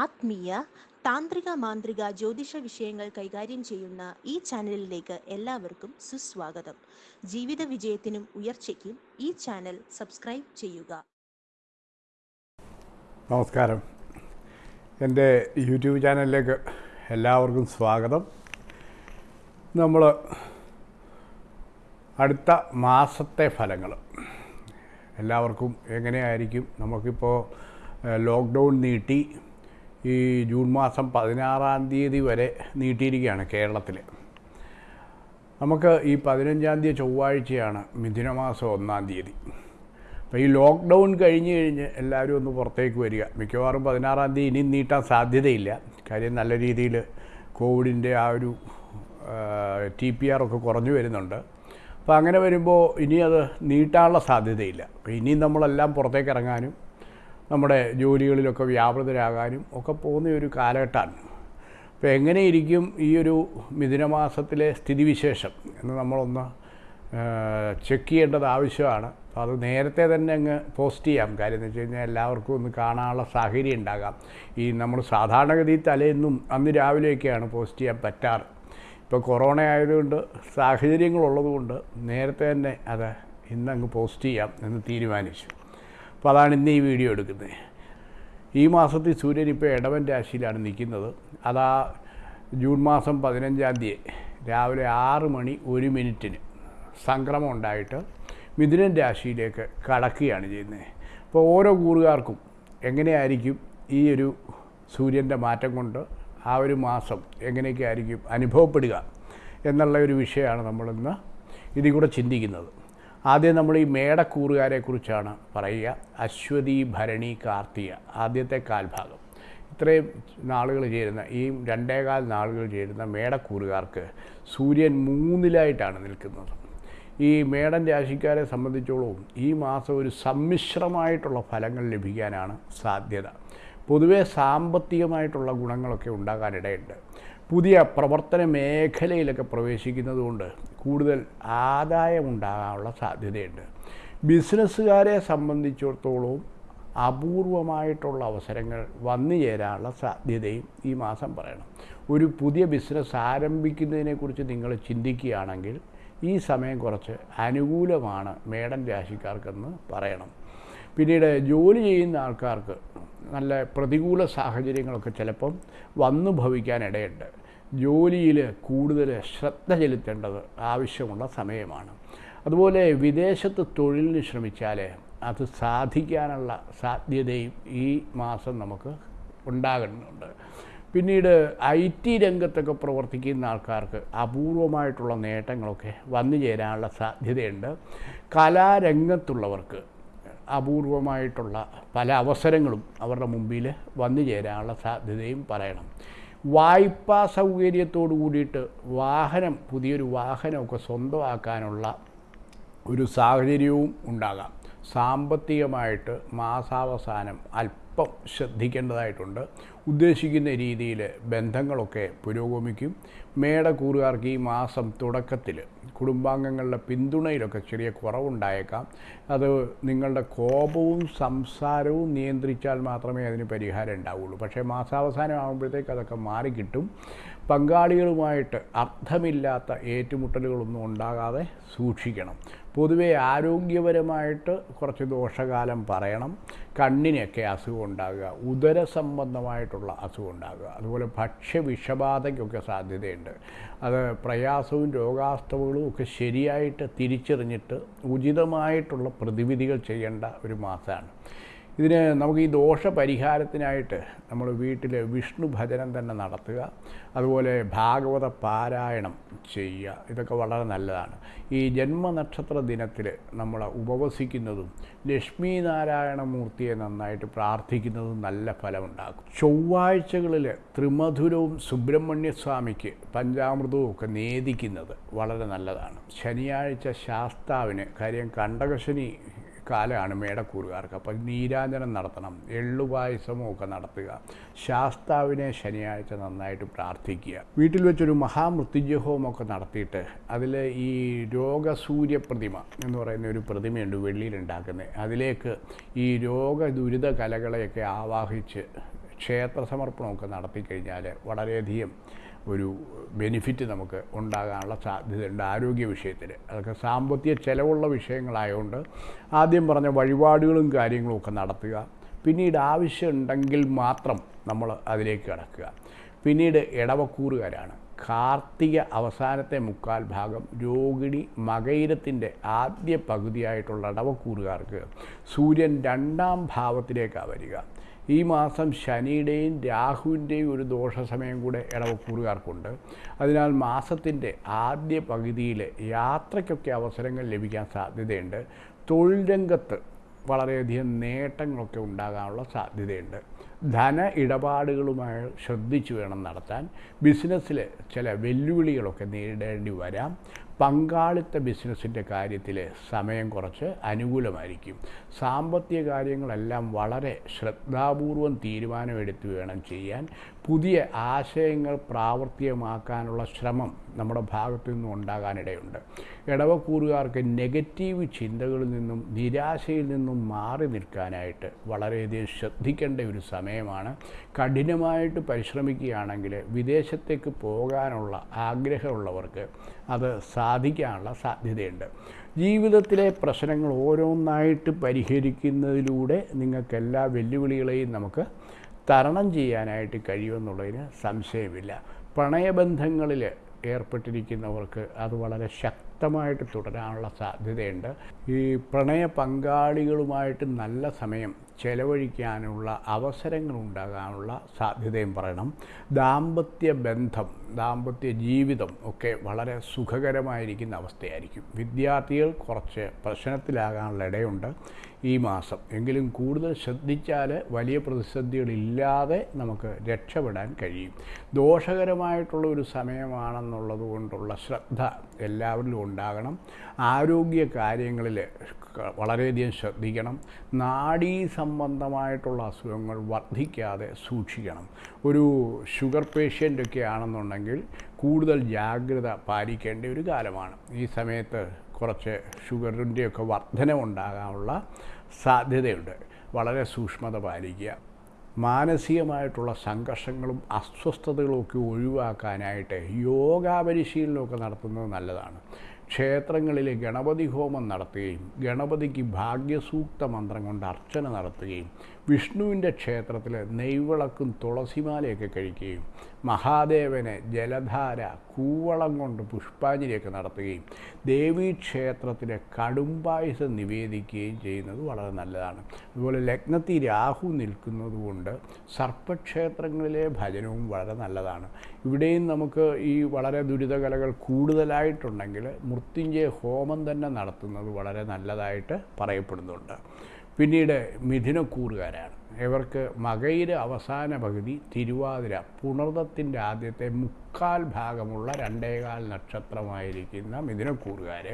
ആത്മീയ താന്ത്രിക മാന്ത്രിക ജ്യോതിഷ വിഷയങ്ങൾ കൈകാര്യം ചെയ്യുന്ന ഈ ചാനലിലേക്ക് എല്ലാവർക്കും സുസ്വാഗതം. ജീവിത വിജയത്തിനും ഉയർച്ചയ്ക്കും ഈ ചാനൽ സബ്സ്ക്രൈബ് ചെയ്യുക. നമസ്കാരം. എന്റെ യൂട്യൂബ് ചാനലിലേക്ക് എല്ലാവർക്കും സ്വാഗതം. നമ്മൾ അടുത്ത മാസത്തെ ഫലങ്ങൾ. എല്ലാവർക്കും എങ്ങനെയായിരിക്കും? നമുക്കിപ്പോൾ ലോക്ക്ഡൗൺ നീട്ടി. ഈ ജൂൺ മാസം പതിനാറാം തീയതി വരെ നീട്ടിയിരിക്കുകയാണ് കേരളത്തിൽ. നമുക്ക് ഈ പതിനഞ്ചാം തീയതി ചൊവ്വാഴ്ചയാണ് മിഥുനമാസം ഒന്നാം തീയതി. അപ്പോൾ ഈ ലോക്ക്ഡൗൺ കഴിഞ്ഞ് കഴിഞ്ഞ് എല്ലാവരും ഒന്ന് പുറത്തേക്ക് വരിക. മിക്കവാറും പതിനാറാം തീയതി ഇനിയും നീട്ടാൻ സാധ്യതയില്ല. കാര്യം നല്ല രീതിയിൽ കോവിഡിന്റെ ആ ഒരു ടി പി ആർ ഒക്കെ കുറഞ്ഞു വരുന്നുണ്ട്. അപ്പോൾ അങ്ങനെ വരുമ്പോൾ ഇനി അത് നീട്ടാനുള്ള സാധ്യതയില്ല. അപ്പോൾ ഇനിയും നമ്മളെല്ലാം പുറത്തേക്ക് ഇറങ്ങാനും നമ്മുടെ ജോലികളിലൊക്കെ വ്യാപൃതരാകാനും ഒക്കെ പോകുന്ന ഒരു കാലഘട്ടമാണ് അപ്പോൾ എങ്ങനെയിരിക്കും ഈ ഒരു മിഥുനമാസത്തിലെ സ്ഥിതിവിശേഷം എന്ന് നമ്മളൊന്ന് ചെക്ക് ചെയ്യേണ്ടത് ആവശ്യമാണ്. അപ്പോൾ അത് നേരത്തെ തന്നെ അങ്ങ് പോസ്റ്റ് ചെയ്യാം. കാര്യം എന്ന് വെച്ച് കഴിഞ്ഞാൽ എല്ലാവർക്കും ഒന്ന് കാണാനുള്ള സാഹചര്യം ഉണ്ടാകാം. ഈ നമ്മൾ സാധാരണഗതി തലേന്നും അന്ന് രാവിലെയൊക്കെയാണ് പോസ്റ്റ് ചെയ്യാൻ പറ്റാറ്. ഇപ്പോൾ കൊറോണ ആയതുകൊണ്ട് സാഹചര്യങ്ങളുള്ളതുകൊണ്ട് നേരത്തെ തന്നെ അത് ഇന്നങ്ങ് പോസ്റ്റ് ചെയ്യാം എന്ന് തീരുമാനിച്ചു. അപ്പോൾ അതാണ് ഇന്ന് ഈ വീഡിയോ എടുക്കുന്നത്. ഈ മാസത്തിൽ സൂര്യൻ ഇപ്പോൾ ഇടവൻ രാശിയിലാണ് നിൽക്കുന്നത്. അതാ ജൂൺ മാസം പതിനഞ്ചാം തീയതി രാവിലെ ആറ് മണി ഒരു മിനിറ്റിന് സംക്രമം ഉണ്ടായിട്ട് മിഥുനൻ രാശിയിലേക്ക് കടക്കുകയാണ് ചെയ്യുന്നത്. അപ്പോൾ ഓരോ കൂറുകാർക്കും എങ്ങനെയായിരിക്കും ഈ ഒരു സൂര്യന്റെ മാറ്റം കൊണ്ട് ആ ഒരു മാസം എങ്ങനെയൊക്കെ ആയിരിക്കും അനുഭവപ്പെടുക എന്നുള്ള ഒരു വിഷയമാണ് നമ്മളിന്ന് ഇതിൽ കൂടെ ചിന്തിക്കുന്നത്. ആദ്യം നമ്മൾ ഈ മേടക്കൂറുകാരെ കുറിച്ചാണ് പറയുക. അശ്വതി ഭരണി കാർത്തിക ആദ്യത്തെ കാൽഭാഗം. ഇത്രയും നാളുകൾ ചേരുന്ന ഈ രണ്ടേകാൽ നാളുകൾ ചേരുന്ന മേടക്കൂറുകാർക്ക് സൂര്യൻ മൂന്നിലായിട്ടാണ് നിൽക്കുന്നത്. ഈ മേടൻ രാശിക്കാരെ സംബന്ധിച്ചോളവും ഈ മാസം ഒരു സമ്മിശ്രമായിട്ടുള്ള ഫലങ്ങൾ ലഭിക്കാനാണ് സാധ്യത. പൊതുവേ സാമ്പത്തികമായിട്ടുള്ള ഗുണങ്ങളൊക്കെ ഉണ്ടാകാനിടയുണ്ട്. പുതിയ പ്രവർത്തന മേഖലയിലൊക്കെ പ്രവേശിക്കുന്നതുകൊണ്ട് കൂടുതൽ ആദായം ഉണ്ടാകാനുള്ള സാധ്യതയുണ്ട്. ബിസിനസ്സുകാരെ സംബന്ധിച്ചിടത്തോളവും അപൂർവമായിട്ടുള്ള അവസരങ്ങൾ വന്നു ചേരാനുള്ള സാധ്യതയും ഈ മാസം പറയണം. ഒരു പുതിയ ബിസിനസ് ആരംഭിക്കുന്നതിനെക്കുറിച്ച് നിങ്ങൾ ചിന്തിക്കുകയാണെങ്കിൽ ഈ സമയം കുറച്ച് അനുകൂലമാണ് മേടം രാശിക്കാർക്കെന്ന് പറയണം. പിന്നീട് ജോലി ചെയ്യുന്ന ആൾക്കാർക്ക് നല്ല പ്രതികൂല സാഹചര്യങ്ങളൊക്കെ ചിലപ്പം വന്നു ഭവിക്കാനിടയുണ്ട് ജോലിയിൽ കൂടുതൽ ശ്രദ്ധ ചെലുത്തേണ്ടത് ആവശ്യമുള്ള സമയമാണ്. അതുപോലെ വിദേശത്ത് തൊഴിലിന് ശ്രമിച്ചാൽ അത് സാധിക്കാനുള്ള സാധ്യതയും ഈ മാസം നമുക്ക് ഉണ്ടാകുന്നുണ്ട്. പിന്നീട് ഐ ടി രംഗത്തൊക്കെ പ്രവർത്തിക്കുന്ന ആൾക്കാർക്ക് അപൂർവമായിട്ടുള്ള നേട്ടങ്ങളൊക്കെ വന്നു ചേരാനുള്ള സാധ്യതയുണ്ട്. കലാരംഗത്തുള്ളവർക്ക് അപൂർവമായിട്ടുള്ള പല അവസരങ്ങളും അവരുടെ മുമ്പിൽ വന്നു ചേരാനുള്ള സാധ്യതയും പറയണം. വായ്പാ സൗകര്യത്തോടു കൂടിയിട്ട് വാഹനം പുതിയൊരു വാഹനമൊക്കെ സ്വന്തമാക്കാനുള്ള ഒരു സാഹചര്യവും ഉണ്ടാകാം. സാമ്പത്തികമായിട്ട് മാസാവസാനം അല്പം ശ്രദ്ധിക്കേണ്ടതായിട്ടുണ്ട്. ഉദ്ദേശിക്കുന്ന രീതിയിൽ ബന്ധങ്ങളൊക്കെ പുരോഗമിക്കും. മേടക്കൂറുകാർക്ക് ഈ മാസം തുടക്കത്തിൽ കുടുംബാംഗങ്ങളുടെ പിന്തുണയിലൊക്കെ ചെറിയ കുറവുണ്ടായേക്കാം. അത് നിങ്ങളുടെ കോപവും സംസാരവും നിയന്ത്രിച്ചാൽ മാത്രമേ അതിന് പരിഹാരം ഉണ്ടാവുള്ളൂ. പക്ഷേ മാസാവസാനം ആകുമ്പോഴത്തേക്ക് അതൊക്കെ മാറിക്കിട്ടും. പങ്കാളികളുമായിട്ട് അർത്ഥമില്ലാത്ത ഏറ്റുമുട്ടലുകളൊന്നും ഉണ്ടാകാതെ സൂക്ഷിക്കണം. പൊതുവെ ആരോഗ്യപരമായിട്ട് കുറച്ച് ദോഷകാലം പറയണം. കണ്ണിനൊക്കെ അസുഖം ഉണ്ടാകുക ഉദര സംബന്ധമായിട്ടുള്ള അസുഖം ഉണ്ടാകുക അതുപോലെ ഭക്ഷ്യവിഷബാധയ്ക്കൊക്കെ സാധ്യതയുണ്ട്. അത് പ്രയാസവും രോഗാസ്തവകളും ഒക്കെ ശരിയായിട്ട് തിരിച്ചറിഞ്ഞിട്ട് ഉചിതമായിട്ടുള്ള പ്രതിവിധികൾ ചെയ്യേണ്ട ഒരു മാസമാണ്. ഇതിന് നമുക്ക് ഈ ദോഷ പരിഹാരത്തിനായിട്ട് നമ്മൾ വീട്ടിൽ വിഷ്ണു ഭജനം തന്നെ നടത്തുക അതുപോലെ ഭാഗവത പാരായണം ചെയ്യുക. ഇതൊക്കെ വളരെ നല്ലതാണ്. ഈ ജന്മനക്ഷത്ര ദിനത്തിൽ നമ്മൾ ഉപവസിക്കുന്നതും ലക്ഷ്മി നാരായണ മൂർത്തിയെ നന്നായിട്ട് പ്രാർത്ഥിക്കുന്നതും നല്ല ഫലമുണ്ടാക്കും. ചൊവ്വാഴ്ചകളിൽ ത്രിമധുരവും സുബ്രഹ്മണ്യസ്വാമിക്ക് പഞ്ചാമൃതവും ഒക്കെ നേദിക്കുന്നത് വളരെ നല്ലതാണ്. ശനിയാഴ്ച ശാസ്താവിന് കാര്യം കണ്ടകശനി കാലമാണ് മേടക്കൂറുകാർക്ക്. അപ്പം നീരാഞ്ജനം നടത്തണം എള്ളുപായസമോ ഒക്കെ നടത്തുക ശാസ്താവിനെ ശനിയാഴ്ച നന്നായിട്ട് പ്രാർത്ഥിക്കുക. വീട്ടിൽ വെച്ചൊരു മഹാമൃത്യുജഹോമൊക്കെ നടത്തിയിട്ട് അതിൽ ഈ രോഗസൂര്യ പ്രതിമ എന്ന് പറയുന്ന ഒരു പ്രതിമയുണ്ട് വെള്ളിയിലുണ്ടാക്കുന്നത് അതിലേക്ക് ഈ രോഗ ദുരിത കലകളെയൊക്കെ ആവാഹിച്ച് ക്ഷേത്ര സമർപ്പണമൊക്കെ നടത്തിക്കഴിഞ്ഞാൽ വളരെയധികം ഒരു ബെനിഫിറ്റ് നമുക്ക് ഉണ്ടാകാനുള്ള സാധ്യതയുണ്ട് ആരോഗ്യ വിഷയത്തിൽ. അതൊക്കെ സാമ്പത്തിക ചിലവുള്ള വിഷയങ്ങളായതുകൊണ്ട് ആദ്യം പറഞ്ഞ വഴിപാടുകളും കാര്യങ്ങളും ഒക്കെ നടത്തുക. പിന്നീട് ആവശ്യമുണ്ടെങ്കിൽ മാത്രം നമ്മൾ അതിലേക്ക് കടക്കുക. പിന്നീട് ഇടവക്കൂറുകാരാണ് കാർത്തിക അവസാനത്തെ മുക്കാൽ ഭാഗം രോഹിണി മകയിരത്തിന്റെ ആദ്യ പകുതിയായിട്ടുള്ള ഇടവക്കൂറുകാർക്ക് സൂര്യൻ രണ്ടാം ഭാവത്തിലേക്കാണ് വരിക. ഈ മാസം ശനിയുടെയും രാഹുവിന്റെയും ഒരു ദോഷ സമയം കൂടെ ഇടവക്കൂറുകാർക്കുണ്ട് അതിനാൽ മാസത്തിന്റെ ആദ്യ പകുതിയിൽ യാത്രയ്ക്കൊക്കെ അവസരങ്ങൾ ലഭിക്കാൻ സാധ്യതയുണ്ട്. തൊഴിൽ രംഗത്ത് വളരെയധികം നേട്ടങ്ങളൊക്കെ ഉണ്ടാകാനുള്ള സാധ്യതയുണ്ട്. ധന ഇടപാടുകളുമായി ശ്രദ്ധിച്ചു വേണം നടത്താൻ. ബിസിനസ്സിൽ ചില വെല്ലുവിളികളൊക്കെ നേരിടേണ്ടി വരാം. പങ്കാളിത്ത ബിസിനസ്സിന്റെ കാര്യത്തിൽ സമയം കുറച്ച് അനുകൂലമായിരിക്കും. സാമ്പത്തിക കാര്യങ്ങളെല്ലാം വളരെ ശ്രദ്ധാപൂർവം തീരുമാനമെടുത്ത് വേണം ചെയ്യാൻ. പുതിയ ആശയങ്ങൾ പ്രാവർത്തികമാക്കാനുള്ള ശ്രമം നമ്മുടെ ഭാഗത്തു നിന്നും ഉണ്ടാകാനിടയുണ്ട്. ഇടവക്കൂറുകാർക്ക് നെഗറ്റീവ് ചിന്തകളിൽ നിന്നും നിരാശയിൽ നിന്നും മാറി നിൽക്കാനായിട്ട് വളരെയധികം ശ്രദ്ധിക്കേണ്ട ഒരു സമയമാണ്. കഠിനമായിട്ട് പരിശ്രമിക്കുകയാണെങ്കിൽ വിദേശത്തേക്ക് പോകാനുള്ള ആഗ്രഹമുള്ളവർക്ക് അത് സാധിക്കാനുള്ള സാധ്യതയുണ്ട്. ജീവിതത്തിലെ പ്രശ്നങ്ങൾ ഓരോന്നായിട്ട് പരിഹരിക്കുന്നതിലൂടെ നിങ്ങൾക്ക് എല്ലാ വെല്ലുവിളികളെയും നമുക്ക് തരണം ചെയ്യാനായിട്ട് കഴിയുമെന്നുള്ളതിന് സംശയമില്ല. പ്രണയബന്ധങ്ങളിൽ ഏർപ്പെട്ടിരിക്കുന്നവർക്ക് അത് വളരെ ശക്തമായിട്ട് തുടരാനുള്ള സാധ്യതയുണ്ട്. ഈ പ്രണയ പങ്കാളികളുമായിട്ട് നല്ല സമയം ചെലവഴിക്കാനുള്ള അവസരങ്ങൾ ഉണ്ടാകാനുള്ള സാധ്യതയും പറയണം. ദാമ്പത്യ ബന്ധം ദാമ്പത്യ ജീവിതം ഒക്കെ വളരെ സുഖകരമായിരിക്കുന്ന അവസ്ഥയായിരിക്കും. വിദ്യാർത്ഥികൾ കുറച്ച് പ്രശ്നത്തിലാകാനുള്ള ഇടയുണ്ട് ഈ മാസം. എങ്കിലും കൂടുതൽ ശ്രദ്ധിച്ചാൽ വലിയ പ്രതിസന്ധികളില്ലാതെ നമുക്ക് രക്ഷപ്പെടാൻ കഴിയും. ദോഷകരമായിട്ടുള്ള ഒരു സമയമാണെന്നുള്ളത് കൊണ്ടുള്ള ശ്രദ്ധ എല്ലാവരിലും ഉണ്ടാകണം. ആരോഗ്യ കാര്യങ്ങളിൽ വളരെയധികം ശ്രദ്ധിക്കണം. നാഡീ സംബന്ധമായിട്ടുള്ള അസുഖങ്ങൾ വർദ്ധിക്കാതെ സൂക്ഷിക്കണം. ഒരു ഷുഗർ പേഷ്യന്റൊക്കെ ആണെന്നുണ്ടെങ്കിൽ കൂടുതൽ ജാഗ്രത പാലിക്കേണ്ട ഒരു കാലമാണ്. ഈ സമയത്ത് കുറച്ച് ഷുഗറിന്റെയൊക്കെ വർധനമുണ്ടാകാനുള്ള സാധ്യതയുണ്ട്. വളരെ സൂക്ഷ്മത പാലിക്കുക. മാനസികമായിട്ടുള്ള സംഘർഷങ്ങളും അസ്വസ്ഥതകളും ഒക്കെ ഒഴിവാക്കാനായിട്ട് യോഗാ പരിശീലനമൊക്കെ നടത്തുന്നത് നല്ലതാണ്. ക്ഷേത്രങ്ങളിൽ ഗണപതി ഹോമം നടത്തുകയും ഗണപതിക്ക് ഭാഗ്യസൂക്ത മന്ത്രം കൊണ്ട് അർച്ചന നടത്തുകയും വിഷ്ണുവിന്റെ ക്ഷേത്രത്തിൽ നെയ്വിളക്കും തുളസിമാലയൊക്കെ കഴിക്കുകയും മഹാദേവനെ ജലധാര കൂവളം കൊണ്ട് പുഷ്പാഞ്ജലിയൊക്കെ നടത്തുകയും ദേവീക്ഷേത്രത്തിലെ കടുംപായസം നിവേദിക്കുകയും ചെയ്യുന്നത് വളരെ നല്ലതാണ്. അതുപോലെ ലഗ്നത്തിൽ രാഹു നിൽക്കുന്നതുകൊണ്ട് സർപ്പക്ഷേത്രങ്ങളിലെ ഭജനവും വളരെ നല്ലതാണ്. ഇവിടെയും നമുക്ക് ഈ വളരെ ദുരിതകലകൾ കൂടുതലായിട്ടുണ്ടെങ്കിൽ മൃത്യുഞ്ജയ ഹോമം തന്നെ നടത്തുന്നത് വളരെ നല്ലതായിട്ട് പറയപ്പെടുന്നുണ്ട്. പിന്നീട് മിഥുനക്കൂറുകാരാണ്. ഇവർക്ക് മകയിര അവസാന പകുതി തിരുവാതിര പുണർദത്തിന്റെ ആദ്യത്തെ മുക്കാൽ ഭാഗമുള്ള രണ്ടേകാൽ നക്ഷത്രമായിരിക്കുന്ന മിഥുനക്കൂറുകാർ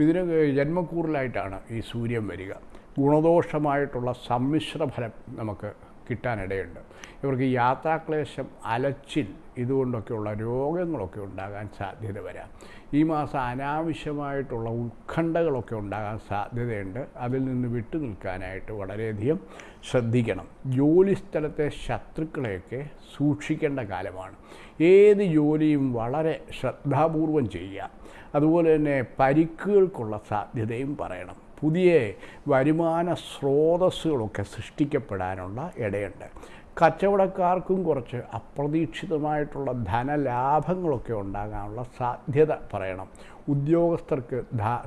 മിഥുന ജന്മക്കൂറിലായിട്ടാണ് ഈ സൂര്യൻ വരിക. ഗുണദോഷമായിട്ടുള്ള സമ്മിശ്ര ഫലം നമുക്ക് കിട്ടാനിടയുണ്ട്. ഇവർക്ക് യാത്രാക്ലേശം അലച്ചിൽ ഇതുകൊണ്ടൊക്കെയുള്ള രോഗങ്ങളൊക്കെ ഉണ്ടാകാൻ സാധ്യത വരാം. ഈ മാസം അനാവശ്യമായിട്ടുള്ള ഉത്കണ്ഠകളൊക്കെ ഉണ്ടാകാൻ സാധ്യതയുണ്ട്. അതിൽ നിന്ന് വിട്ടു നിൽക്കാനായിട്ട് വളരെയധികം ശ്രദ്ധിക്കണം. ജോലിസ്ഥലത്തെ ശത്രുക്കളെയൊക്കെ സൂക്ഷിക്കേണ്ട കാലമാണ്. ഏത് ജോലിയും വളരെ ശ്രദ്ധാപൂർവം ചെയ്യുക. അതുപോലെ തന്നെ പരിക്കുകൾക്കുള്ള സാധ്യതയും പറയണം. പുതിയ വരുമാന സ്രോതസ്സുകളൊക്കെ സൃഷ്ടിക്കപ്പെടാനുള്ള ഇടയുണ്ട്. കച്ചവടക്കാർക്കും കുറച്ച് അപ്രതീക്ഷിതമായിട്ടുള്ള ധനലാഭങ്ങളൊക്കെ ഉണ്ടാകാനുള്ള സാധ്യത പറയണം. ഉദ്യോഗസ്ഥർക്ക്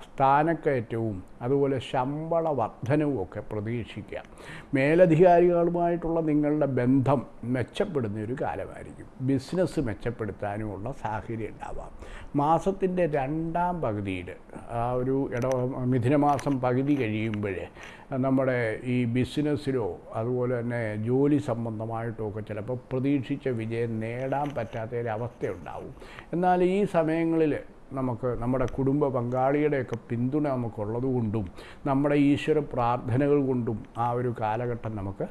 സ്ഥാനക്കയറ്റവും അതുപോലെ ശമ്പള വർധനവും ഒക്കെ പ്രതീക്ഷിക്കാം. മേലധികാരികളുമായിട്ടുള്ള നിങ്ങളുടെ ബന്ധം മെച്ചപ്പെടുന്ന ഒരു കാലമായിരിക്കും. ബിസിനസ് മെച്ചപ്പെടുത്താനുമുള്ള സാഹചര്യം ഉണ്ടാവാം. മാസത്തിന്റെ രണ്ടാം പകുതിയിൽ ആ ഒരു ഇട മിഥുനമാസം പകുതി കഴിയുമ്പോൾ നമ്മുടെ ഈ ബിസിനസ്സിലോ അതുപോലെ തന്നെ ജോലി സംബന്ധമായിട്ടോ ഒക്കെ ചിലപ്പോൾ പ്രതീക്ഷിച്ച വിജയം നേടാൻ പറ്റാത്ത ഒരു അവസ്ഥയുണ്ടാവും. എന്നാൽ ഈ സമയങ്ങളിൽ നമുക്ക് നമ്മുടെ കുടുംബ പങ്കാളിയുടെയൊക്കെ പിന്തുണ നമുക്കുള്ളത് കൊണ്ടും നമ്മുടെ ഈശ്വര പ്രാർത്ഥനകൾ കൊണ്ടും ആ ഒരു കാലഘട്ടം നമുക്ക്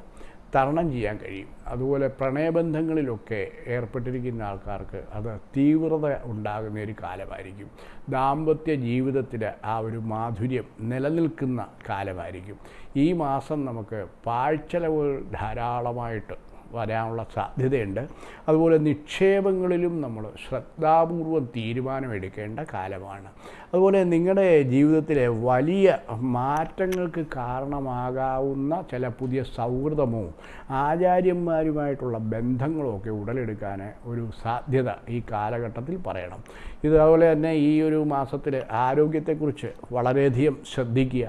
തരണം ചെയ്യാൻ കഴിയും. അതുപോലെ പ്രണയബന്ധങ്ങളിലൊക്കെ ഏർപ്പെട്ടിരിക്കുന്ന ആൾക്കാർക്ക് അത് തീവ്രത ഉണ്ടാകുന്ന ഒരു കാലമായിരിക്കും. ദാമ്പത്യ ജീവിതത്തിൽ ആ ഒരു മാധുര്യം നിലനിൽക്കുന്ന കാലമായിരിക്കും. ഈ മാസം നമുക്ക് പാഴ്ചെലവുകൾ ധാരാളമായിട്ട് വരാനുള്ള സാധ്യതയുണ്ട്. അതുപോലെ നിക്ഷേപങ്ങളിലും നമ്മൾ ശ്രദ്ധാപൂർവം തീരുമാനമെടുക്കേണ്ട കാലമാണ്. അതുപോലെ നിങ്ങളുടെ ജീവിതത്തിലെ വലിയ മാറ്റങ്ങൾക്ക് കാരണമാകാവുന്ന ചില പുതിയ സൗഹൃദമോ ആചാര്യന്മാരുമായിട്ടുള്ള ബന്ധങ്ങളോ ഒക്കെ ഉടലെടുക്കാൻ ഒരു സാധ്യത ഈ കാലഘട്ടത്തിൽ പറയണം. ഇതുപോലെ തന്നെ ഈ ഒരു മാസത്തിൽ ആരോഗ്യത്തെക്കുറിച്ച് വളരെയധികം ശ്രദ്ധിക്കുക.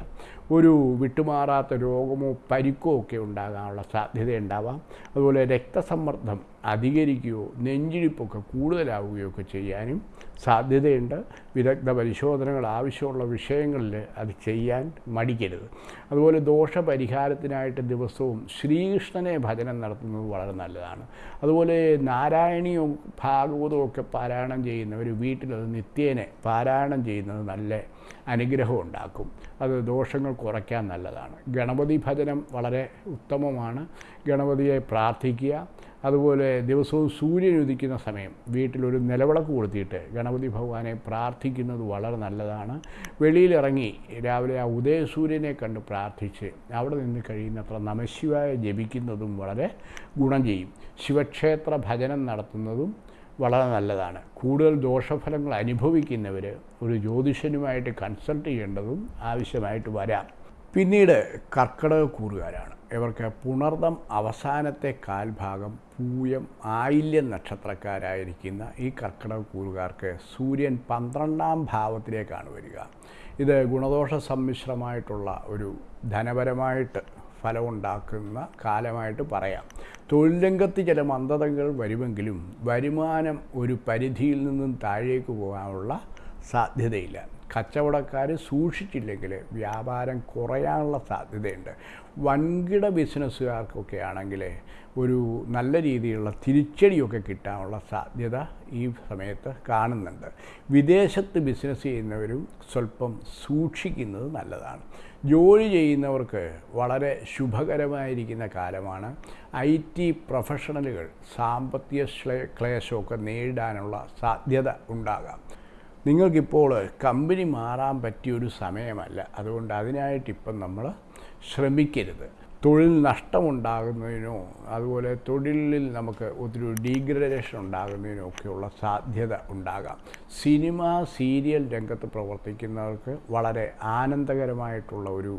ഒരു വിട്ടുമാറാത്ത രോഗമോ പരിക്കോ ഒക്കെ ഉണ്ടാകാനുള്ള സാധ്യതയുണ്ടാവാം അതുപോലെ രക്തസമ്മർദ്ദം അധികരിക്കുകയോ നെഞ്ചിരിപ്പൊക്കെ കൂടുതലാവുകയോ ഒക്കെ ചെയ്യാനും സാധ്യതയുണ്ട്. വിദഗ്ധ പരിശോധനകൾ ആവശ്യമുള്ള വിഷയങ്ങളിൽ അത് ചെയ്യാൻ മടിക്കരുത്. അതുപോലെ ദോഷപരിഹാരത്തിനായിട്ട് ദിവസവും ശ്രീകൃഷ്ണനെ ഭജനം നടത്തുന്നത് വളരെ നല്ലതാണ്. അതുപോലെ നാരായണീയവും ഭാഗവതവും ഒക്കെ പാരായണം ചെയ്യുന്നവർ വീട്ടിലത് നിത്യേനെ പാരായണം ചെയ്യുന്നത് നല്ല അനുഗ്രഹം ഉണ്ടാക്കും. അത് ദോഷങ്ങൾ കുറയ്ക്കാൻ നല്ലതാണ്. ഗണപതി ഭജനം വളരെ ഉത്തമമാണ്. ഗണപതിയെ പ്രാർത്ഥിക്കുക. അതുപോലെ ദിവസവും സൂര്യൻ ഉദിക്കുന്ന സമയം വീട്ടിലൊരു നിലവിളക്ക് കൊളുത്തിയിട്ട് ഗണപതി ഭഗവാനെ പ്രാർത്ഥിക്കുന്നത് വളരെ നല്ലതാണ്. വെളിയിലിറങ്ങി രാവിലെ ആ ഉദയസൂര്യനെ കണ്ട് പ്രാർത്ഥിച്ച് അവിടെ നിന്ന് കഴിയുന്നത്ര നമശിവായ ജപിക്കുന്നതും വളരെ ഗുണം ചെയ്യും. ശിവക്ഷേത്ര ഭജനം നടത്തുന്നതും വളരെ നല്ലതാണ്. കൂടുതൽ ദോഷഫലങ്ങൾ അനുഭവിക്കുന്നവർ ഒരു ജ്യോതിഷനുമായിട്ട് കൺസൾട്ട് ചെയ്യേണ്ടതും ആവശ്യമായിട്ട് വരാം. പിന്നീട് കർക്കിടക കൂറുകാരാണ്. ഇവർക്ക് പുണർദം അവസാനത്തെ കാൽഭാഗം പൂയം ആയില്യം നക്ഷത്രക്കാരായിരിക്കുന്ന ഈ കർക്കിടക കൂറുകാർക്ക് സൂര്യൻ പന്ത്രണ്ടാം ഭാവത്തിലേക്കാണ് വരിക. ഇത് ഗുണദോഷ സമ്മിശ്രമായിട്ടുള്ള ഒരു ധനപരമായിട്ട് ഫലമുണ്ടാക്കുന്ന കാലമായിട്ട് പറയാം. തൊഴിൽ രംഗത്ത് ചില മന്ദതകൾ വരുമെങ്കിലും വരുമാനം ഒരു പരിധിയിൽ നിന്നും താഴേക്ക് പോകാനുള്ള സാധ്യതയില്ല. കച്ചവടക്കാർ സൂക്ഷിച്ചില്ലെങ്കിൽ വ്യാപാരം കുറയാനുള്ള സാധ്യതയുണ്ട്. വൻകിട ബിസിനസ്സുകാർക്കൊക്കെ ആണെങ്കിൽ ഒരു നല്ല രീതിയിലുള്ള തിരിച്ചടിയൊക്കെ കിട്ടാനുള്ള സാധ്യത ഈ സമയത്ത് കാണുന്നുണ്ട്. വിദേശത്ത് ബിസിനസ് ചെയ്യുന്നവരും സ്വല്പം സൂക്ഷിക്കുന്നത് നല്ലതാണ്. ജോലി ചെയ്യുന്നവർക്ക് വളരെ ശുഭകരമായിരിക്കുന്ന കാലമാണ്. ഐ ടി പ്രൊഫഷണലുകൾ സാമ്പത്തിക ക്ലേശമൊക്കെ നേരിടാനുള്ള സാധ്യത ഉണ്ടാകാം. നിങ്ങൾക്കിപ്പോൾ കമ്പനി മാറാൻ പറ്റിയൊരു സമയമല്ല. അതുകൊണ്ട് അതിനായിട്ടിപ്പം നമ്മൾ ശ്രമിക്കരുത്. തൊഴിൽ നഷ്ടമുണ്ടാകുന്നതിനോ അതുപോലെ തൊഴിലിൽ നമുക്ക് ഒത്തിരി ഡീഗ്രഡേഷൻ ഉണ്ടാകുന്നതിനോ ഒക്കെയുള്ള സാധ്യത ഉണ്ടാകാം. സിനിമ സീരിയൽ രംഗത്ത് പ്രവർത്തിക്കുന്നവർക്ക് വളരെ ആനന്ദകരമായിട്ടുള്ള ഒരു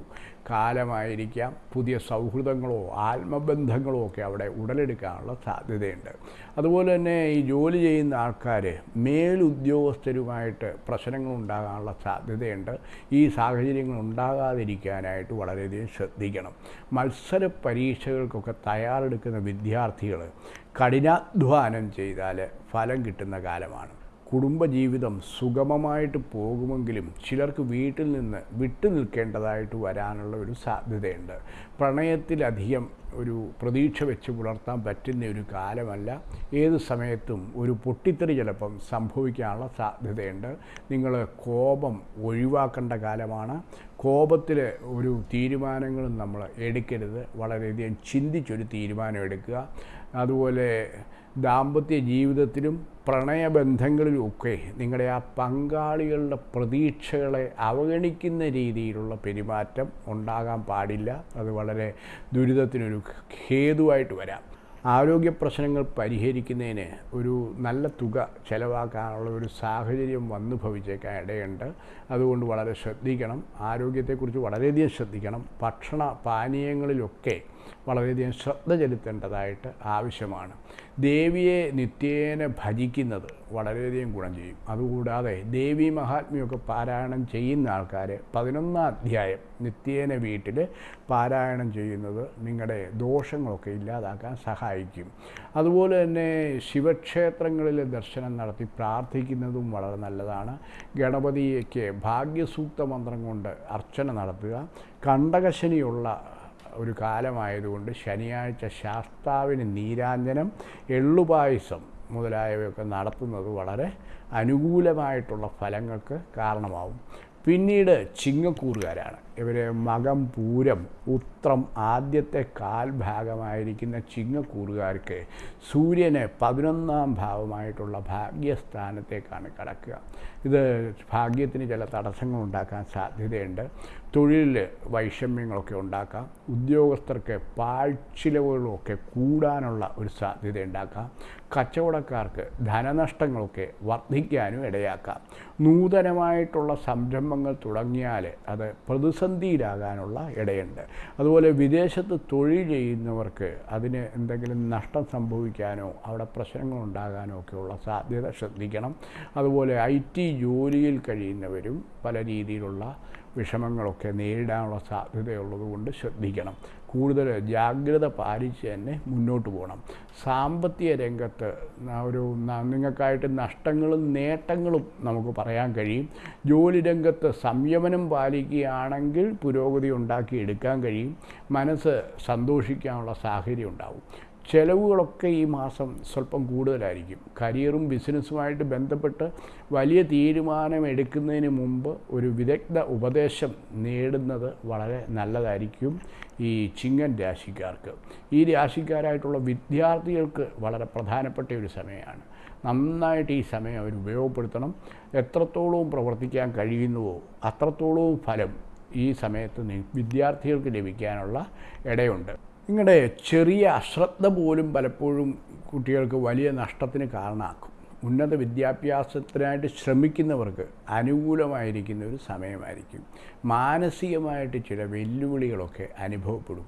കാലമായിരിക്കാം. പുതിയ സൗഹൃദങ്ങളോ ആത്മബന്ധങ്ങളോ ഒക്കെ അവിടെ ഉടലെടുക്കാനുള്ള സാധ്യതയുണ്ട്. അതുപോലെ തന്നെ ഈ ജോലി ചെയ്യുന്ന ആൾക്കാർ മേലുദ്യോഗസ്ഥരുമായിട്ട് പ്രശ്നങ്ങൾ ഉണ്ടാകാനുള്ള സാധ്യതയുണ്ട്. ഈ സാഹചര്യങ്ങൾ ഉണ്ടാകാതിരിക്കാനായിട്ട് വളരെയധികം ശ്രദ്ധിക്കണം. മത്സര പരീക്ഷകൾക്കൊക്കെ തയ്യാറെടുക്കുന്ന വിദ്യാർത്ഥികൾ കഠിനാധ്വാനം ചെയ്താൽ ഫലം കിട്ടുന്ന കാലമാണ്. കുടുംബജീവിതം സുഗമമായിട്ട് പോകുമെങ്കിലും ചിലർക്ക് വീട്ടിൽ നിന്ന് വിട്ടു നിൽക്കേണ്ടതായിട്ട് വരാനുള്ള ഒരു സാധ്യതയുണ്ട്. പ്രണയത്തിലധികം ഒരു പ്രതീക്ഷ വെച്ച് പുലർത്താൻ പറ്റുന്ന ഒരു കാലമല്ല. ഏത് സമയത്തും ഒരു പൊട്ടിത്തെറി ചിലപ്പം സംഭവിക്കാനുള്ള സാധ്യതയുണ്ട്. നിങ്ങൾ കോപം ഒഴിവാക്കേണ്ട കാലമാണ്. കോപത്തിൽ ഒരു തീരുമാനങ്ങളും നമ്മൾ എടുക്കരുത്. വളരെയധികം ചിന്തിച്ചൊരു തീരുമാനം എടുക്കുക. അതുപോലെ ദാമ്പത്യ ജീവിതത്തിലും പ്രണയബന്ധങ്ങളിലും ഒക്കെ നിങ്ങളുടെ ആ പങ്കാളികളുടെ പ്രതീക്ഷകളെ അവഗണിക്കുന്ന രീതിയിലുള്ള പെരുമാറ്റം ഉണ്ടാകാൻ പാടില്ല. അത് വളരെ ദുരിതത്തിനൊരു ഹേതുവായിട്ട് വരാം. ആരോഗ്യ പ്രശ്നങ്ങൾ പരിഹരിക്കുന്നതിന് ഒരു നല്ല തുക ചിലവാക്കാനുള്ള ഒരു സാഹചര്യം വന്നു ഭവിച്ചേക്കാൻ ഇടയുണ്ട്. അതുകൊണ്ട് വളരെ ശ്രദ്ധിക്കണം. ആരോഗ്യത്തെക്കുറിച്ച് വളരെയധികം ശ്രദ്ധിക്കണം. ഭക്ഷണ പാനീയങ്ങളിലൊക്കെ വളരെയധികം ശ്രദ്ധ ചെലുത്തേണ്ടതായിട്ട് ആവശ്യമാണ്. ദേവിയെ നിത്യേന ഭജിക്കുന്നത് വളരെയധികം ഗുണം ചെയ്യും. അതുകൂടാതെ ദേവി മഹാത്മ്യമൊക്കെ പാരായണം ചെയ്യുന്ന ആൾക്കാർ പതിനൊന്നാം അധ്യായം നിത്യേന വീട്ടിൽ പാരായണം ചെയ്യുന്നത് നിങ്ങളുടെ ദോഷങ്ങളൊക്കെ ഇല്ലാതാക്കാൻ സഹായിക്കും. അതുപോലെ തന്നെ ശിവക്ഷേത്രങ്ങളിൽ ദർശനം നടത്തി പ്രാർത്ഥിക്കുന്നതും വളരെ നല്ലതാണ്. ഗണപതിക്ക് ഭാഗ്യസൂക്ത മന്ത്രം കൊണ്ട് അർച്ചന നടത്തുക. കണ്ടകശനിയുള്ള ഒരു കാലമായതുകൊണ്ട് ശനിയാഴ്ച ശാസ്താവിന് നീരാഞ്ജനം എള്ളുപായസം മുതലായവയൊക്കെ നടത്തുന്നത് വളരെ അനുകൂലമായിട്ടുള്ള ഫലങ്ങൾക്ക് കാരണമാവും. പിന്നീട് ചിങ്ങക്കൂറുകാരാണ്. ഇവർ മകം പൂരം ഉത്രം ആദ്യത്തെ കാൽഭാഗമായിരിക്കുന്ന ചിങ്ങക്കൂറുകാർക്ക് സൂര്യനെ പതിനൊന്നാം ഭാവമായിട്ടുള്ള ഭാഗ്യസ്ഥാനത്തേക്കാണ് കടക്കുക. ഇത് ഭാഗ്യത്തിന് ചില തടസ്സങ്ങൾ ഉണ്ടാക്കാൻ സാധ്യതയുണ്ട്. തൊഴിലിൽ വൈഷമ്യങ്ങളൊക്കെ ഉണ്ടാക്കാം. ഉദ്യോഗസ്ഥർക്ക് പാഴ്ചിലവുകളൊക്കെ കൂടാനുള്ള ഒരു സാധ്യത ഉണ്ടാക്കാം. കച്ചവടക്കാർക്ക് ധനനഷ്ടങ്ങളൊക്കെ വർദ്ധിക്കാനും ഇടയാക്കാം. നൂതനമായിട്ടുള്ള സംരംഭങ്ങൾ തുടങ്ങിയാൽ അത് പ്രതിസന്ധിയിലാകാനുള്ള ഇടയുണ്ട്. അതുപോലെ വിദേശത്ത് തൊഴിൽ ചെയ്യുന്നവർക്ക് അതിന് എന്തെങ്കിലും നഷ്ടം സംഭവിക്കാനോ അവിടെ പ്രശ്നങ്ങൾ ഉണ്ടാകാനോ ഒക്കെയുള്ള സാധ്യത ശ്രദ്ധിക്കണം. അതുപോലെ ഐ ടി ജോലിയിൽ കഴിയുന്നവരും പല രീതിയിലുള്ള വിഷമങ്ങളൊക്കെ നേരിടാനുള്ള സാധ്യതയുള്ളതുകൊണ്ട് ശ്രദ്ധിക്കണം. കൂടുതൽ ജാഗ്രത പാലിച്ച് തന്നെ മുന്നോട്ട് പോകണം. സാമ്പത്തിക രംഗത്ത് ഒരു നിങ്ങൾക്കായിട്ട് നഷ്ടങ്ങളും നേട്ടങ്ങളും നമുക്ക് പറയാൻ കഴിയും. ജോലി രംഗത്ത് സംയമനം പാലിക്കുകയാണെങ്കിൽ പുരോഗതി ഉണ്ടാക്കി എടുക്കാൻ കഴിയും. മനസ്സ് സന്തോഷിക്കാനുള്ള സാഹചര്യം ഉണ്ടാവും. ചെലവുകളൊക്കെ ഈ മാസം സ്വല്പം കൂടുതലായിരിക്കും. കരിയറും ബിസിനസ്സുമായിട്ട് ബന്ധപ്പെട്ട് വലിയ തീരുമാനം എടുക്കുന്നതിന് മുമ്പ് ഒരു വിദഗ്ധ ഉപദേശം നേടുന്നത് വളരെ നല്ലതായിരിക്കും ഈ ചിങ്ങൻ രാശിക്കാർക്ക്. ഈ രാശിക്കാരായിട്ടുള്ള വിദ്യാർത്ഥികൾക്ക് വളരെ പ്രധാനപ്പെട്ട ഒരു സമയമാണ്. നന്നായിട്ട് ഈ സമയം അവർ ഉപയോഗപ്പെടുത്തണം. എത്രത്തോളവും പ്രവർത്തിക്കാൻ കഴിയുന്നുവോ അത്രത്തോളവും ഫലം ഈ സമയത്ത് വിദ്യാർത്ഥികൾക്ക് ലഭിക്കാനുള്ള ഇടയുണ്ട്. നിങ്ങളുടെ ചെറിയ അശ്രദ്ധ പോലും പലപ്പോഴും കുട്ടികൾക്ക് വലിയ നഷ്ടത്തിന് കാരണമാക്കും. ഉന്നത വിദ്യാഭ്യാസത്തിനായിട്ട് ശ്രമിക്കുന്നവർക്ക് അനുകൂലമായിരിക്കുന്ന ഒരു സമയമായിരിക്കും. മാനസികമായിട്ട് ചില വെല്ലുവിളികളൊക്കെ അനുഭവപ്പെടും.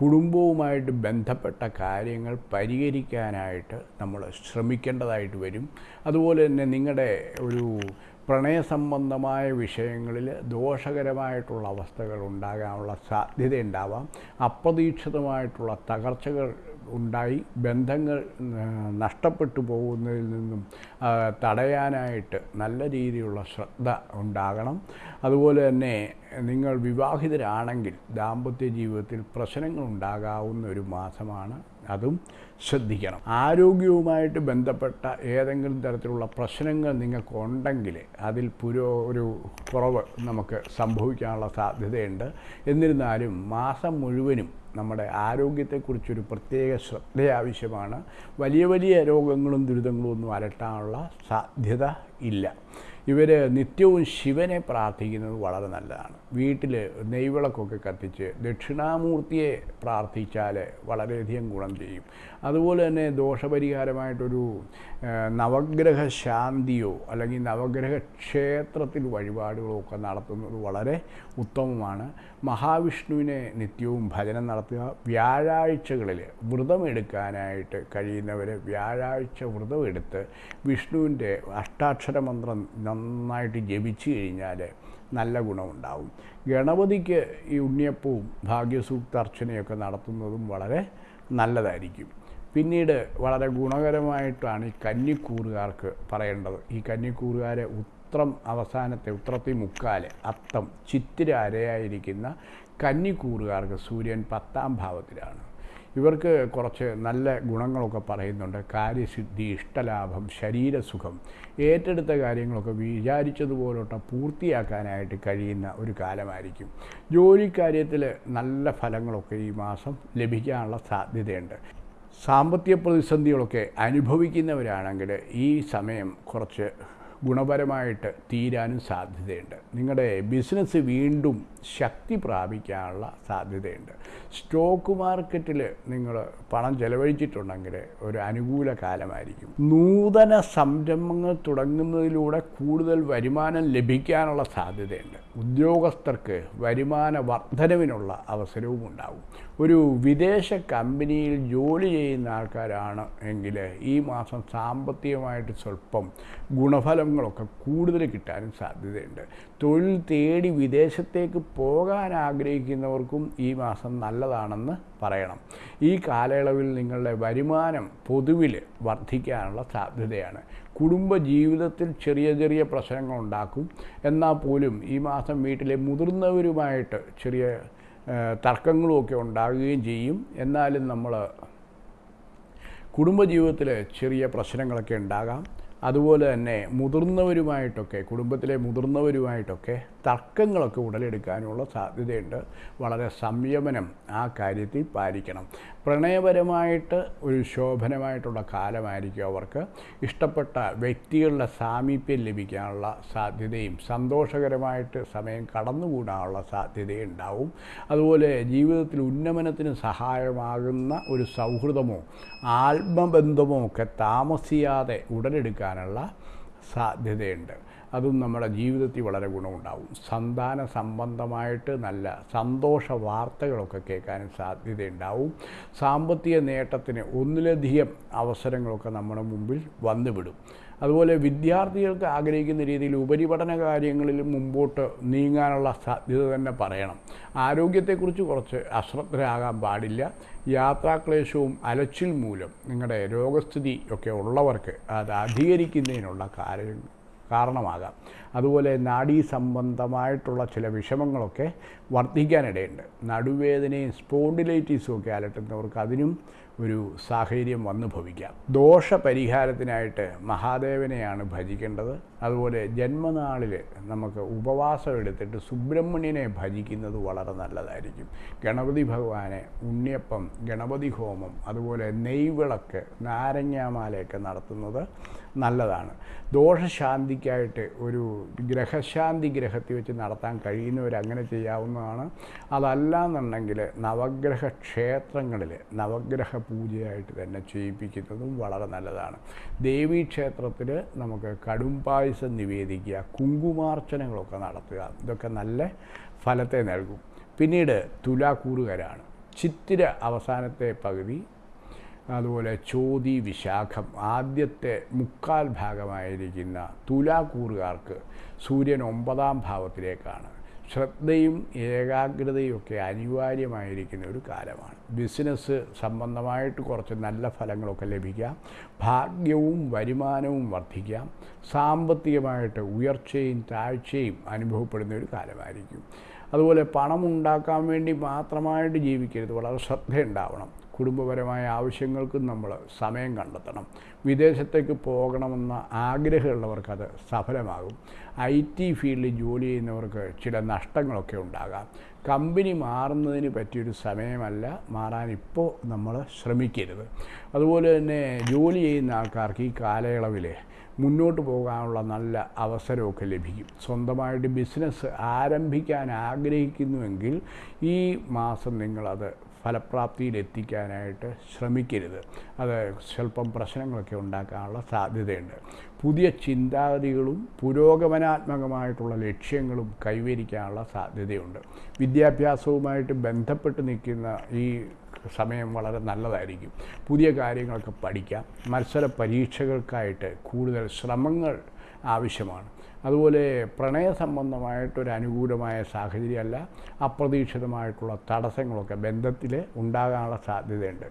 കുടുംബവുമായിട്ട് ബന്ധപ്പെട്ട കാര്യങ്ങൾ പരിഹരിക്കാനായിട്ട് നമ്മൾ ശ്രമിക്കേണ്ടതായിട്ട് വരും. അതുപോലെ തന്നെ നിങ്ങളുടെ ഒരു പ്രണയസംബന്ധമായ വിഷയങ്ങളിൽ ദോഷകരമായിട്ടുള്ള അവസ്ഥകൾ ഉണ്ടാകാനുള്ള സാധ്യത ഉണ്ടാവാം അപ്രതീക്ഷിതമായിട്ടുള്ള തകർച്ചകൾ ഉണ്ടായി ബന്ധങ്ങൾ നഷ്ടപ്പെട്ടു പോകുന്നതിൽ നിന്നും തടയാനായിട്ട് നല്ല രീതിയിലുള്ള ശ്രദ്ധ ഉണ്ടാകണം. അതുപോലെ തന്നെ നിങ്ങൾ വിവാഹിതരാണെങ്കിൽ ദാമ്പത്യ ജീവിതത്തിൽ പ്രശ്നങ്ങൾ ഉണ്ടാകാവുന്ന ഒരു മാസമാണ്. അതും ശ്രദ്ധിക്കണം. ആരോഗ്യവുമായിട്ട് ബന്ധപ്പെട്ട ഏതെങ്കിലും തരത്തിലുള്ള പ്രശ്നങ്ങൾ നിങ്ങൾക്കുണ്ടെങ്കിൽ അതിൽ പുരോ ഒരു കുറവ് നമുക്ക് സംഭവിക്കാനുള്ള സാധ്യതയുണ്ട്. എന്നിരുന്നാലും മാസം മുഴുവനും നമ്മുടെ ആരോഗ്യത്തെക്കുറിച്ചൊരു പ്രത്യേക ശ്രദ്ധ ആവശ്യമാണ്. വലിയ വലിയ രോഗങ്ങളും ദുരിതങ്ങളും ഒന്നും അലട്ടാനുള്ള സാധ്യത ഇല്ല. ഇവർ നിത്യവും ശിവനെ പ്രാർത്ഥിക്കുന്നത് വളരെ നല്ലതാണ്. വീട്ടിൽ നെയ്വിളക്കൊക്കെ കത്തിച്ച് ദക്ഷിണാമൂർത്തിയെ പ്രാർത്ഥിച്ചാൽ വളരെയധികം ഗുണം ചെയ്യും. അതുപോലെ തന്നെ ദോഷപരിഹാരമായിട്ടൊരു നവഗ്രഹ ശാന്തിയോ അല്ലെങ്കിൽ നവഗ്രഹ ക്ഷേത്രത്തിൽ വഴിപാടുകളോ ഒക്കെ നടത്തുന്നത് വളരെ ഉത്തമമാണ്. മഹാവിഷ്ണുവിനെ നിത്യവും ഭജനം നടത്തുക വ്യാഴാഴ്ചകളിൽ വ്രതമെടുക്കാനായിട്ട് കഴിയുന്നവർ വ്യാഴാഴ്ച വ്രതമെടുത്ത് വിഷ്ണുവിന്റെ അഷ്ടാക്ഷര മന്ത്രം നന്നായിട്ട് ജപിച്ചു കഴിഞ്ഞാൽ നല്ല ഗുണമുണ്ടാവും. ഗണപതിക്ക് ഈ ഉണ്ണിയപ്പവും ഭാഗ്യസൂക്തർച്ചനയൊക്കെ നടത്തുന്നതും വളരെ നല്ലതായിരിക്കും. പിന്നീട് വളരെ ഗുണകരമായിട്ടാണ് ഈ കന്നിക്കൂറുകാർക്ക് പറയേണ്ടത്. ഈ കന്നിക്കൂറുകാരെ ഉത്രം അവസാനത്തെ ഉത്രത്തി മുക്കാൽ അത്തം ചിത്തിര അരയായിരിക്കുന്ന കന്നിക്കൂറുകാർക്ക് സൂര്യൻ പത്താം ഭാവത്തിലാണ്. ഇവർക്ക് കുറച്ച് നല്ല ഗുണങ്ങളൊക്കെ പറയുന്നുണ്ട്. കാര്യസിദ്ധി ഇഷ്ടലാഭം ശരീരസുഖം ഏറ്റെടുത്ത കാര്യങ്ങളൊക്കെ വിചാരിച്ചതുപോലോട്ട് പൂർത്തിയാക്കാനായിട്ട് കഴിയുന്ന ഒരു കാലമായിരിക്കും. ജോലിക്കാര്യത്തിൽ നല്ല ഫലങ്ങളൊക്കെ ഈ മാസം ലഭിക്കാനുള്ള സാധ്യതയുണ്ട്. സാമ്പത്തിക പ്രതിസന്ധികളൊക്കെ അനുഭവിക്കുന്നവരാണെങ്കിൽ ഈ സമയം കുറച്ച് ഗുണപരമായിട്ട് തീരാനും സാധ്യതയുണ്ട്. നിങ്ങളുടെ ബിസിനസ് വീണ്ടും ശക്തി പ്രാപിക്കാനുള്ള സാധ്യതയുണ്ട്. സ്റ്റോക്ക് മാർക്കറ്റിൽ നിങ്ങൾ പണം ചെലവഴിച്ചിട്ടുണ്ടെങ്കിൽ ഒരു അനുകൂല കാലമായിരിക്കും. നൂതന സംരംഭങ്ങൾ തുടങ്ങുന്നതിലൂടെ കൂടുതൽ വരുമാനം ലഭിക്കാനുള്ള സാധ്യതയുണ്ട്. ഉദ്യോഗസ്ഥർക്ക് വരുമാന വർധനവിനുള്ള അവസരവും ഉണ്ടാകും ഒരു വിദേശ കമ്പനിയിൽ ജോലി ചെയ്യുന്ന ആൾക്കാരാണ് എങ്കിൽ ഈ മാസം സാമ്പത്തികമായിട്ട് സ്വല്പം ഗുണഫലങ്ങളൊക്കെ കൂടുതൽ കിട്ടാനും സാധ്യതയുണ്ട്. തൊഴിൽ തേടി വിദേശത്തേക്ക് പോകാൻ ആഗ്രഹിക്കുന്നവർക്കും ഈ മാസം നല്ലതാണെന്ന് പറയണം. ഈ കാലയളവിൽ നിങ്ങളുടെ വരുമാനം പൊതുവിൽ വർദ്ധിക്കാനുള്ള സാധ്യതയാണ്. കുടുംബ ജീവിതത്തിൽ ചെറിയ ചെറിയ പ്രശ്നങ്ങൾ ഉണ്ടാക്കും. എന്നാൽ പോലും ഈ മാസം വീട്ടിലെ മുതിർന്നവരുമായിട്ട് ചെറിയ തർക്കങ്ങളുമൊക്കെ ഉണ്ടാകുകയും ചെയ്യും. എന്നാലും നമ്മൾ കുടുംബജീവിതത്തിൽ ചെറിയ പ്രശ്നങ്ങളൊക്കെ ഉണ്ടാകാം. അതുപോലെ തന്നെ മുതിർന്നവരുമായിട്ടൊക്കെ കുടുംബത്തിലെ മുതിർന്നവരുമായിട്ടൊക്കെ തർക്കങ്ങളൊക്കെ ഉടലെടുക്കാനുള്ള സാധ്യതയുണ്ട്. വളരെ സംയമനം ആ കാര്യത്തിൽ പാലിക്കണം. പ്രണയപരമായിട്ട് ഒരു ശോഭനമായിട്ടുള്ള കാലമായിരിക്കും അവർക്ക്. ഇഷ്ടപ്പെട്ട വ്യക്തികളുടെ സാമീപ്യം ലഭിക്കാനുള്ള സാധ്യതയും സന്തോഷകരമായിട്ട് സമയം കടന്നുകൂടാനുള്ള സാധ്യതയും ഉണ്ടാവും അതുപോലെ ജീവിതത്തിൽ ഉന്നമനത്തിന് സഹായമാകുന്ന ഒരു സൗഹൃദമോ ആത്മബന്ധമോ ഒക്കെ താമസിയാതെ ഉടലെടുക്കാനുള്ള സാധ്യതയുണ്ട്. അതും നമ്മുടെ ജീവിതത്തിൽ വളരെ ഗുണമുണ്ടാവും. സന്താന സംബന്ധമായിട്ട് നല്ല സന്തോഷ വാർത്തകളൊക്കെ കേൾക്കാനും സാധ്യതയുണ്ടാവും. സാമ്പത്തിക നേട്ടത്തിന് ഒന്നിലധികം അവസരങ്ങളൊക്കെ നമ്മുടെ മുമ്പിൽ വന്നുവിടും. അതുപോലെ വിദ്യാർത്ഥികൾക്ക് ആഗ്രഹിക്കുന്ന രീതിയിൽ ഉപരിപഠന കാര്യങ്ങളിൽ മുമ്പോട്ട് നീങ്ങാനുള്ള സാധ്യത തന്നെ പറയണം. ആരോഗ്യത്തെക്കുറിച്ച് കുറച്ച് അശ്രദ്ധരാകാൻ പാടില്ല. യാത്രാക്ലേശവും അലച്ചിൽ മൂലം നിങ്ങളുടെ രോഗസ്ഥിതി ഒക്കെ ഉള്ളവർക്ക് അത് അധികരിക്കുന്നതിനുള്ള കാര്യം കാരണമാകാം. അതുപോലെ നാഡീ സംബന്ധമായിട്ടുള്ള ചില വിഷമങ്ങളൊക്കെ വർദ്ധിക്കാനിടയുണ്ട്. നടുവേദനയും സ്പോണ്ടിലൈറ്റീസും ഒക്കെ അലട്ടുന്നവർക്ക് അതിനും ഒരു സാഹചര്യം വന്നു ഭവിക്കാം. ദോഷ പരിഹാരത്തിനായിട്ട് മഹാദേവനെയാണ് ഭജിക്കേണ്ടത്. അതുപോലെ ജന്മനാളിൽ നമുക്ക് ഉപവാസം എടുത്തിട്ട് സുബ്രഹ്മണ്യനെ ഭജിക്കുന്നത് വളരെ നല്ലതായിരിക്കും. ഗണപതി ഭഗവാനെ ഉണ്ണിയപ്പം ഗണപതി ഹോമം അതുപോലെ നെയ്വിളക്ക് നാരങ്ങാമാലയൊക്കെ നടത്തുന്നത് നല്ലതാണ്. ദോഷശാന്തിക്കായിട്ട് ഒരു ഗ്രഹശാന്തി ഗ്രഹത്തിൽ വെച്ച് നടത്താൻ കഴിയുന്നവർ അങ്ങനെ ചെയ്യാവുന്നതാണ്. അതല്ല എന്നുണ്ടെങ്കിൽ നവഗ്രഹ ക്ഷേത്രങ്ങളിൽ നവഗ്രഹ പൂജയായിട്ട് തന്നെ ചെയ്യിപ്പിക്കുന്നതും വളരെ നല്ലതാണ്. ദേവീക്ഷേത്രത്തിൽ നമുക്ക് കടും പായസം നിവേദിക്കുക കുങ്കുമാർച്ചനകളൊക്കെ നടത്തുക ഇതൊക്കെ നല്ല ഫലത്തെ നൽകും. പിന്നീട് തുലാക്കൂറുകാരാണ്. ചിത്തിര അവസാനത്തെ പകുതി അതുപോലെ ചോതി വിശാഖം ആദ്യത്തെ മുക്കാൽ ഭാഗമായിരിക്കുന്ന തുലാക്കൂറുകാർക്ക് സൂര്യൻ ഒമ്പതാം ഭാവത്തിലേക്കാണ്. ശ്രദ്ധയും ഏകാഗ്രതയും ഒക്കെ അനിവാര്യമായിരിക്കുന്ന ഒരു കാലമാണ്. ബിസിനസ് സംബന്ധമായിട്ട് കുറച്ച് നല്ല ഫലങ്ങളൊക്കെ ലഭിക്കാം. ഭാഗ്യവും വരുമാനവും വർദ്ധിക്കാം. സാമ്പത്തികമായിട്ട് ഉയർച്ചയും താഴ്ചയും അനുഭവപ്പെടുന്ന ഒരു കാലമായിരിക്കും. അതുപോലെ പണം ഉണ്ടാക്കാൻ വേണ്ടി മാത്രമായിട്ട് ജീവിക്കരുത്. വളരെ ശ്രദ്ധയുണ്ടാവണം. കുടുംബപരമായ ആവശ്യങ്ങൾക്കും നമ്മൾ സമയം കണ്ടെത്തണം. വിദേശത്തേക്ക് പോകണമെന്ന ആഗ്രഹമുള്ളവർക്കത് സഫലമാകും. ഐ ടി ഫീൽഡിൽ ജോലി ചെയ്യുന്നവർക്ക് ചില നഷ്ടങ്ങളൊക്കെ ഉണ്ടാകാം. കമ്പനി മാറുന്നതിന് പറ്റിയൊരു സമയമല്ല മാറാൻ ഇപ്പോൾ നമ്മൾ ശ്രമിക്കരുത്. അതുപോലെ തന്നെ ജോലി ചെയ്യുന്ന ആൾക്കാർക്ക് ഈ കാലയളവിൽ മുന്നോട്ട് പോകാനുള്ള നല്ല അവസരമൊക്കെ ലഭിക്കും. സ്വന്തമായിട്ട് ബിസിനസ് ആരംഭിക്കാൻ ആഗ്രഹിക്കുന്നുവെങ്കിൽ ഈ മാസം നിങ്ങളത് ഫലപ്രാപ്തിയിലെത്തിക്കാനായിട്ട് ശ്രമിക്കരുത്. അത് സ്വല്പം പ്രശ്നങ്ങളൊക്കെ ഉണ്ടാക്കാനുള്ള സാധ്യതയുണ്ട്. പുതിയ ചിന്താഗതികളും പുരോഗമനാത്മകമായിട്ടുള്ള ലക്ഷ്യങ്ങളും കൈവരിക്കാനുള്ള സാധ്യതയുണ്ട്. വിദ്യാഭ്യാസവുമായിട്ട് ബന്ധപ്പെട്ട് നിൽക്കുന്ന ഈ സമയം വളരെ നല്ലതായിരിക്കും. പുതിയ കാര്യങ്ങളൊക്കെ പഠിക്കാം. മത്സര പരീക്ഷകൾക്കായിട്ട് കൂടുതൽ ശ്രമങ്ങൾ ആവശ്യമാണ്. അതുപോലെ പ്രണയ സംബന്ധമായിട്ടൊരു അനുകൂലമായ സാഹചര്യമല്ല അപ്രതീക്ഷിതമായിട്ടുള്ള തടസ്സങ്ങളൊക്കെ ബന്ധത്തിൽ ഉണ്ടാകാനുള്ള സാധ്യതയുണ്ട്.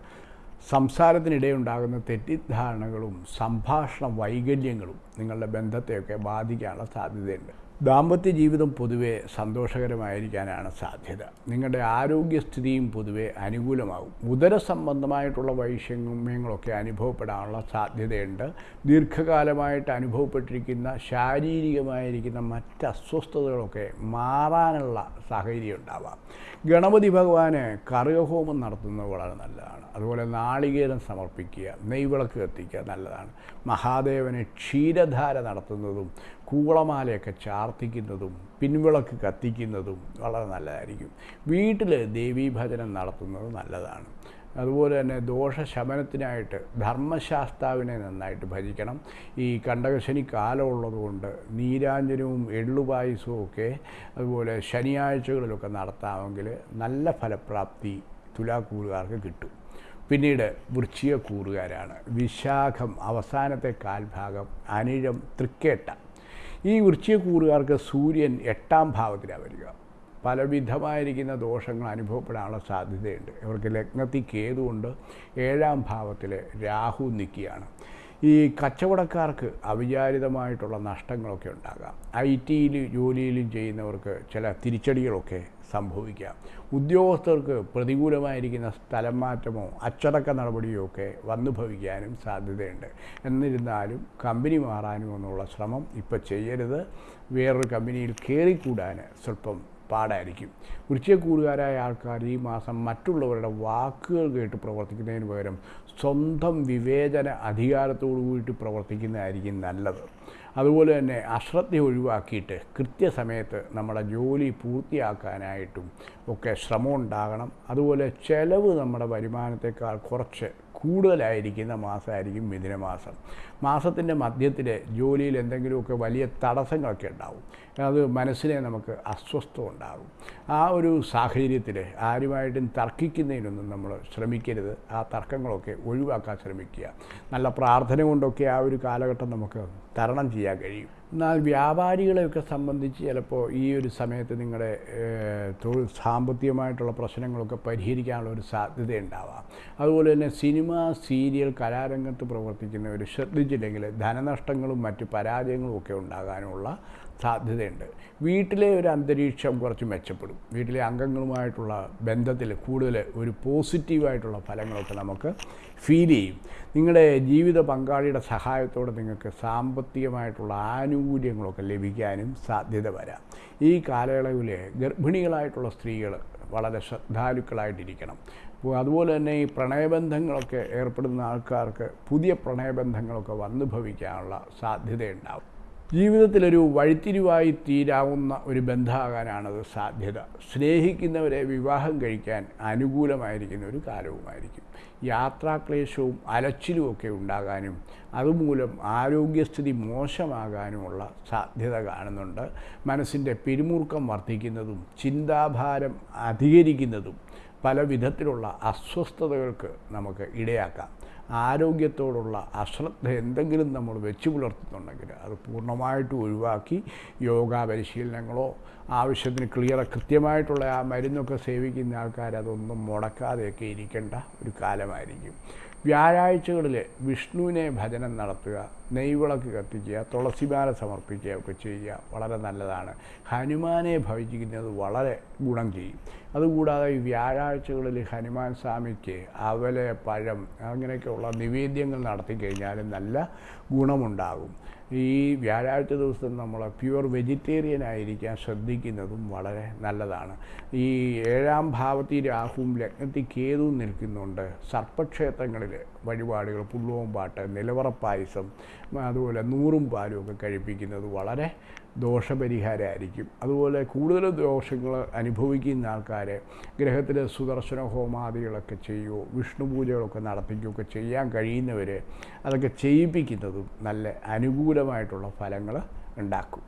സംസാരത്തിനിടെ ഉണ്ടാകുന്ന തെറ്റിദ്ധാരണകളും സംഭാഷണ വൈകല്യങ്ങളും നിങ്ങളുടെ ബന്ധത്തെയൊക്കെ ബാധിക്കാനുള്ള സാധ്യതയുണ്ട്. ദാമ്പത്യ ജീവിതം പൊതുവെ സന്തോഷകരമായിരിക്കാനാണ് സാധ്യത. നിങ്ങളുടെ ആരോഗ്യസ്ഥിതിയും പൊതുവെ അനുകൂലമാകും. ഉദര സംബന്ധമായിട്ടുള്ള വൈഷമ്യങ്ങളൊക്കെ അനുഭവപ്പെടാനുള്ള സാധ്യതയുണ്ട്. ദീർഘകാലമായിട്ട് അനുഭവപ്പെട്ടിരിക്കുന്ന ശാരീരികമായിരിക്കുന്ന മറ്റ് അസ്വസ്ഥതകളൊക്കെ മാറാനുള്ള സാഹചര്യം ഉണ്ടാവാം ഗണപതി ഭഗവാന് കറുകഹോമം നടത്തുന്നത് വളരെ നല്ലതാണ്. അതുപോലെ നാളികേരം സമർപ്പിക്കുക നെയ്വിളക്ക് കത്തിക്കുക നല്ലതാണ്. മഹാദേവന് ക്ഷീരധാര നടത്തുന്നതും കൂളമാലയൊക്കെ ചാർത്തിക്കുന്നതും പിൻവിളക്ക് കത്തിക്കുന്നതും വളരെ നല്ലതായിരിക്കും. വീട്ടിൽ ദേവീഭജനം നടത്തുന്നത് നല്ലതാണ്. അതുപോലെ തന്നെ ദോഷശമനത്തിനായിട്ട് ധർമ്മശാസ്താവിനെ നന്നായിട്ട് ഭജിക്കണം. ഈ കണ്ടകശനി കാലമുള്ളതുകൊണ്ട് നീരാഞ്ജനവും എള്ളുപായസവും ഒക്കെ അതുപോലെ ശനിയാഴ്ചകളിലൊക്കെ നടത്താമെങ്കിൽ നല്ല ഫലപ്രാപ്തി തുലാക്കൂറുകാർക്ക് കിട്ടും. പിന്നീട് വൃശ്ചിക കൂറുകാരാണ്. വിശാഖം അവസാനത്തെ കാൽഭാഗം അനിഴം തൃക്കേട്ട. ഈ വൃശ്ചിക കൂറുകാർക്ക് സൂര്യൻ എട്ടാം ഭാവത്തിലാണ് വരിക. പലവിധമായിരിക്കുന്ന ദോഷങ്ങൾ അനുഭവപ്പെടാനുള്ള സാധ്യതയുണ്ട്. ഇവർക്ക് ലഗ്നത്തിൽ കേതുകൊണ്ട് ഏഴാം ഭാവത്തിൽ രാഹു നിൽക്കുകയാണ്. ഈ കച്ചവടക്കാർക്ക് അവിചാരിതമായിട്ടുള്ള നഷ്ടങ്ങളൊക്കെ ഉണ്ടാകാം. ഐ ടിയിൽ ജോലിയിലും ചെയ്യുന്നവർക്ക് ചില തിരിച്ചടികളൊക്കെ സംഭവിക്കാം. ഉദ്യോഗസ്ഥർക്ക് പ്രതികൂലമായിരിക്കുന്ന സ്ഥലം മാറ്റമോ അച്ചടക്ക നടപടിയോ ഒക്കെ വന്നു ഭവിക്കാനും സാധ്യതയുണ്ട്. എന്നിരുന്നാലും കമ്പനി മാറാനും എന്നുള്ള ശ്രമം ഇപ്പോൾ ചെയ്യരുത്. വേറൊരു കമ്പനിയിൽ കയറിക്കൂടാൻ സ്വല്പം പാടായിരിക്കും. വൃശ്ചികക്കൂറുകാരായ ആൾക്കാർ ഈ മാസം മറ്റുള്ളവരുടെ വാക്കുകൾ കേട്ട് പ്രവർത്തിക്കുന്നതിന് പകരം സ്വന്തം വിവേചന അധികാരത്തോടു കൂടിയിട്ട് പ്രവർത്തിക്കുന്നതായിരിക്കും നല്ലത്. അതുപോലെ തന്നെ അശ്രദ്ധ ഒഴിവാക്കിയിട്ട് കൃത്യസമയത്ത് നമ്മുടെ ജോലി പൂർത്തിയാക്കാനായിട്ടും ഒക്കെ ശ്രമം ഉണ്ടാകണം അതുപോലെ ചെലവ് നമ്മുടെ വരുമാനത്തെക്കാൾ കുറച്ച് കൂടുതലായിരിക്കുന്ന മാസമായിരിക്കും മിഥുനമാസം. മാസത്തിന്റെ മധ്യത്തിൽ ജോലിയിൽ എന്തെങ്കിലുമൊക്കെ വലിയ തടസ്സങ്ങളൊക്കെ ഉണ്ടാവും. അത് മനസ്സിനെ നമുക്ക് അസ്വസ്ഥം ഉണ്ടാകും. ആ ഒരു സാഹചര്യത്തിൽ ആരുമായിട്ടും തർക്കിക്കുന്നതിനൊന്നും നമ്മൾ ശ്രമിക്കരുത്. ആ തർക്കങ്ങളൊക്കെ ഒഴിവാക്കാൻ ശ്രമിക്കുക. നല്ല പ്രാർത്ഥന കൊണ്ടൊക്കെ ആ ഒരു കാലഘട്ടം നമുക്ക് തരണം ചെയ്യാൻ കഴിയും. എന്നാൽ വ്യാപാരികളെയൊക്കെ സംബന്ധിച്ച് ചിലപ്പോൾ ഈ ഒരു സമയത്ത് നിങ്ങളുടെ തൊഴിൽ സാമ്പത്തികമായിട്ടുള്ള പ്രശ്നങ്ങളൊക്കെ പരിഹരിക്കാനുള്ള ഒരു സാധ്യത ഉണ്ടാവാം. അതുപോലെ തന്നെ സിനിമ സീരിയൽ കലാരംഗത്ത് പ്രവർത്തിക്കുന്നവർ ശ്രദ്ധിച്ചില്ലെങ്കിൽ ധനനഷ്ടങ്ങളും മറ്റ് പരാജയങ്ങളും ഒക്കെ ഉണ്ടാകാനുള്ള സാധ്യതയുണ്ട്. വീട്ടിലെ ഒരു അന്തരീക്ഷം കുറച്ച് മെച്ചപ്പെടും. വീട്ടിലെ അംഗങ്ങളുമായിട്ടുള്ള ബന്ധത്തിൽ കൂടുതൽ ഒരു പോസിറ്റീവായിട്ടുള്ള ഫലങ്ങളൊക്കെ നമുക്ക് ഫീൽ ചെയ്യും. നിങ്ങളുടെ ജീവിത പങ്കാളിയുടെ സഹായത്തോടെ നിങ്ങൾക്ക് സാമ്പത്തികമായിട്ടുള്ള ആനുകൂല്യങ്ങളൊക്കെ ലഭിക്കാനും സാധ്യത വരാം. ഈ കാലയളവിൽ ഗർഭിണികളായിട്ടുള്ള സ്ത്രീകൾ വളരെ ശ്രദ്ധാലുക്കളായിട്ടിരിക്കണം. അതുപോലെ തന്നെ ഈ പ്രണയബന്ധങ്ങളൊക്കെ ഏർപ്പെടുന്ന ആൾക്കാർക്ക് പുതിയ പ്രണയബന്ധങ്ങളൊക്കെ വന്നു ഭവിക്കാനുള്ള സാധ്യതയുണ്ടാവും. ജീവിതത്തിലൊരു വഴിത്തിരിവായി തീരാവുന്ന ഒരു ബന്ധമാകാനാണത് സാധ്യത. സ്നേഹിക്കുന്നവരെ വിവാഹം കഴിക്കാൻ അനുകൂലമായിരിക്കുന്ന ഒരു കാലവുമായിരിക്കും. യാത്രാക്ലേശവും അലച്ചിലുമൊക്കെ ഉണ്ടാകാനും അതുമൂലം ആരോഗ്യസ്ഥിതി മോശമാകാനുമുള്ള സാധ്യത കാണുന്നുണ്ട്. മനസ്സിന്റെ പിരിമുറുക്കം വർദ്ധിക്കുന്നതും ചിന്താഭാരം അധികരിക്കുന്നതും പല വിധത്തിലുള്ള അസ്വസ്ഥതകൾക്ക് നമുക്ക് ഇടയാക്കാം. ആരോഗ്യത്തോടുള്ള അശ്രദ്ധ എന്തെങ്കിലും നമ്മൾ വെച്ച് പുലർത്തുന്നുണ്ടെങ്കിൽ അത് പൂർണമായിട്ടും ഒഴിവാക്കി യോഗ പരിശീലനങ്ങളോ ആവശ്യത്തിന് ക്ലിയർ കൃത്യമായിട്ടുള്ള ആ മരുന്നൊക്കെ സേവിക്കുന്ന ആൾക്കാർ അതൊന്നും മുടക്കാതെയൊക്കെ ഇരിക്കേണ്ട ഒരു കാലമായിരിക്കും. വ്യാഴാഴ്ചകളിൽ വിഷ്ണുവിനെ ഭജനം നടത്തുക നെയ്വിളക്ക് കത്തിക്കുക തുളസിമാല സമർപ്പിക്കുക ഒക്കെ ചെയ്യുക വളരെ നല്ലതാണ്. ഹനുമാനെ ഭവിച്ചിരിക്കുന്നത് വളരെ ഗുണം ചെയ്യും. അതുകൂടാതെ ഈ വ്യാഴാഴ്ചകളിൽ ഹനുമാൻ സ്വാമിക്ക് അവലെ പഴം അങ്ങനെയൊക്കെയുള്ള നിവേദ്യങ്ങൾ നടത്തി കഴിഞ്ഞാൽ നല്ല ഗുണമുണ്ടാകും. ഈ വ്യാഴാഴ്ച ദിവസം നമ്മൾ പ്യുവർ വെജിറ്റേറിയൻ ആയിരിക്കാൻ ശ്രദ്ധിക്കുന്നതും വളരെ നല്ലതാണ്. ഈ ഏഴാം ഭാവത്തിൽ രാഹുവും ലഗ്നത്തിൽ കേതുവും നിൽക്കുന്നുണ്ട്. സർപ്പക്ഷേത്രങ്ങളിൽ വഴിപാടുകൾ പുള്ളുവൻ പാട്ട് നിലവറപ്പായസം അതുപോലെ നൂറും പാലും ഒക്കെ കഴിപ്പിക്കുന്നത് വളരെ ദോഷപരിഹാരമായിരിക്കും അതുപോലെ കൂടുതൽ ദോഷങ്ങൾ അനുഭവിക്കുന്ന ആൾക്കാർ ഗ്രഹത്തിൽ സുദർശന ഹോമാദികളൊക്കെ ചെയ്യുകയോ വിഷ്ണു പൂജകളൊക്കെ നടത്തിക്കുകയൊക്കെ ചെയ്യാൻ കഴിയുന്നവർ അതൊക്കെ ചെയ്യിപ്പിക്കുന്നതും നല്ല അനുകൂലമായിട്ടുള്ള ഫലങ്ങൾ ഉണ്ടാക്കും.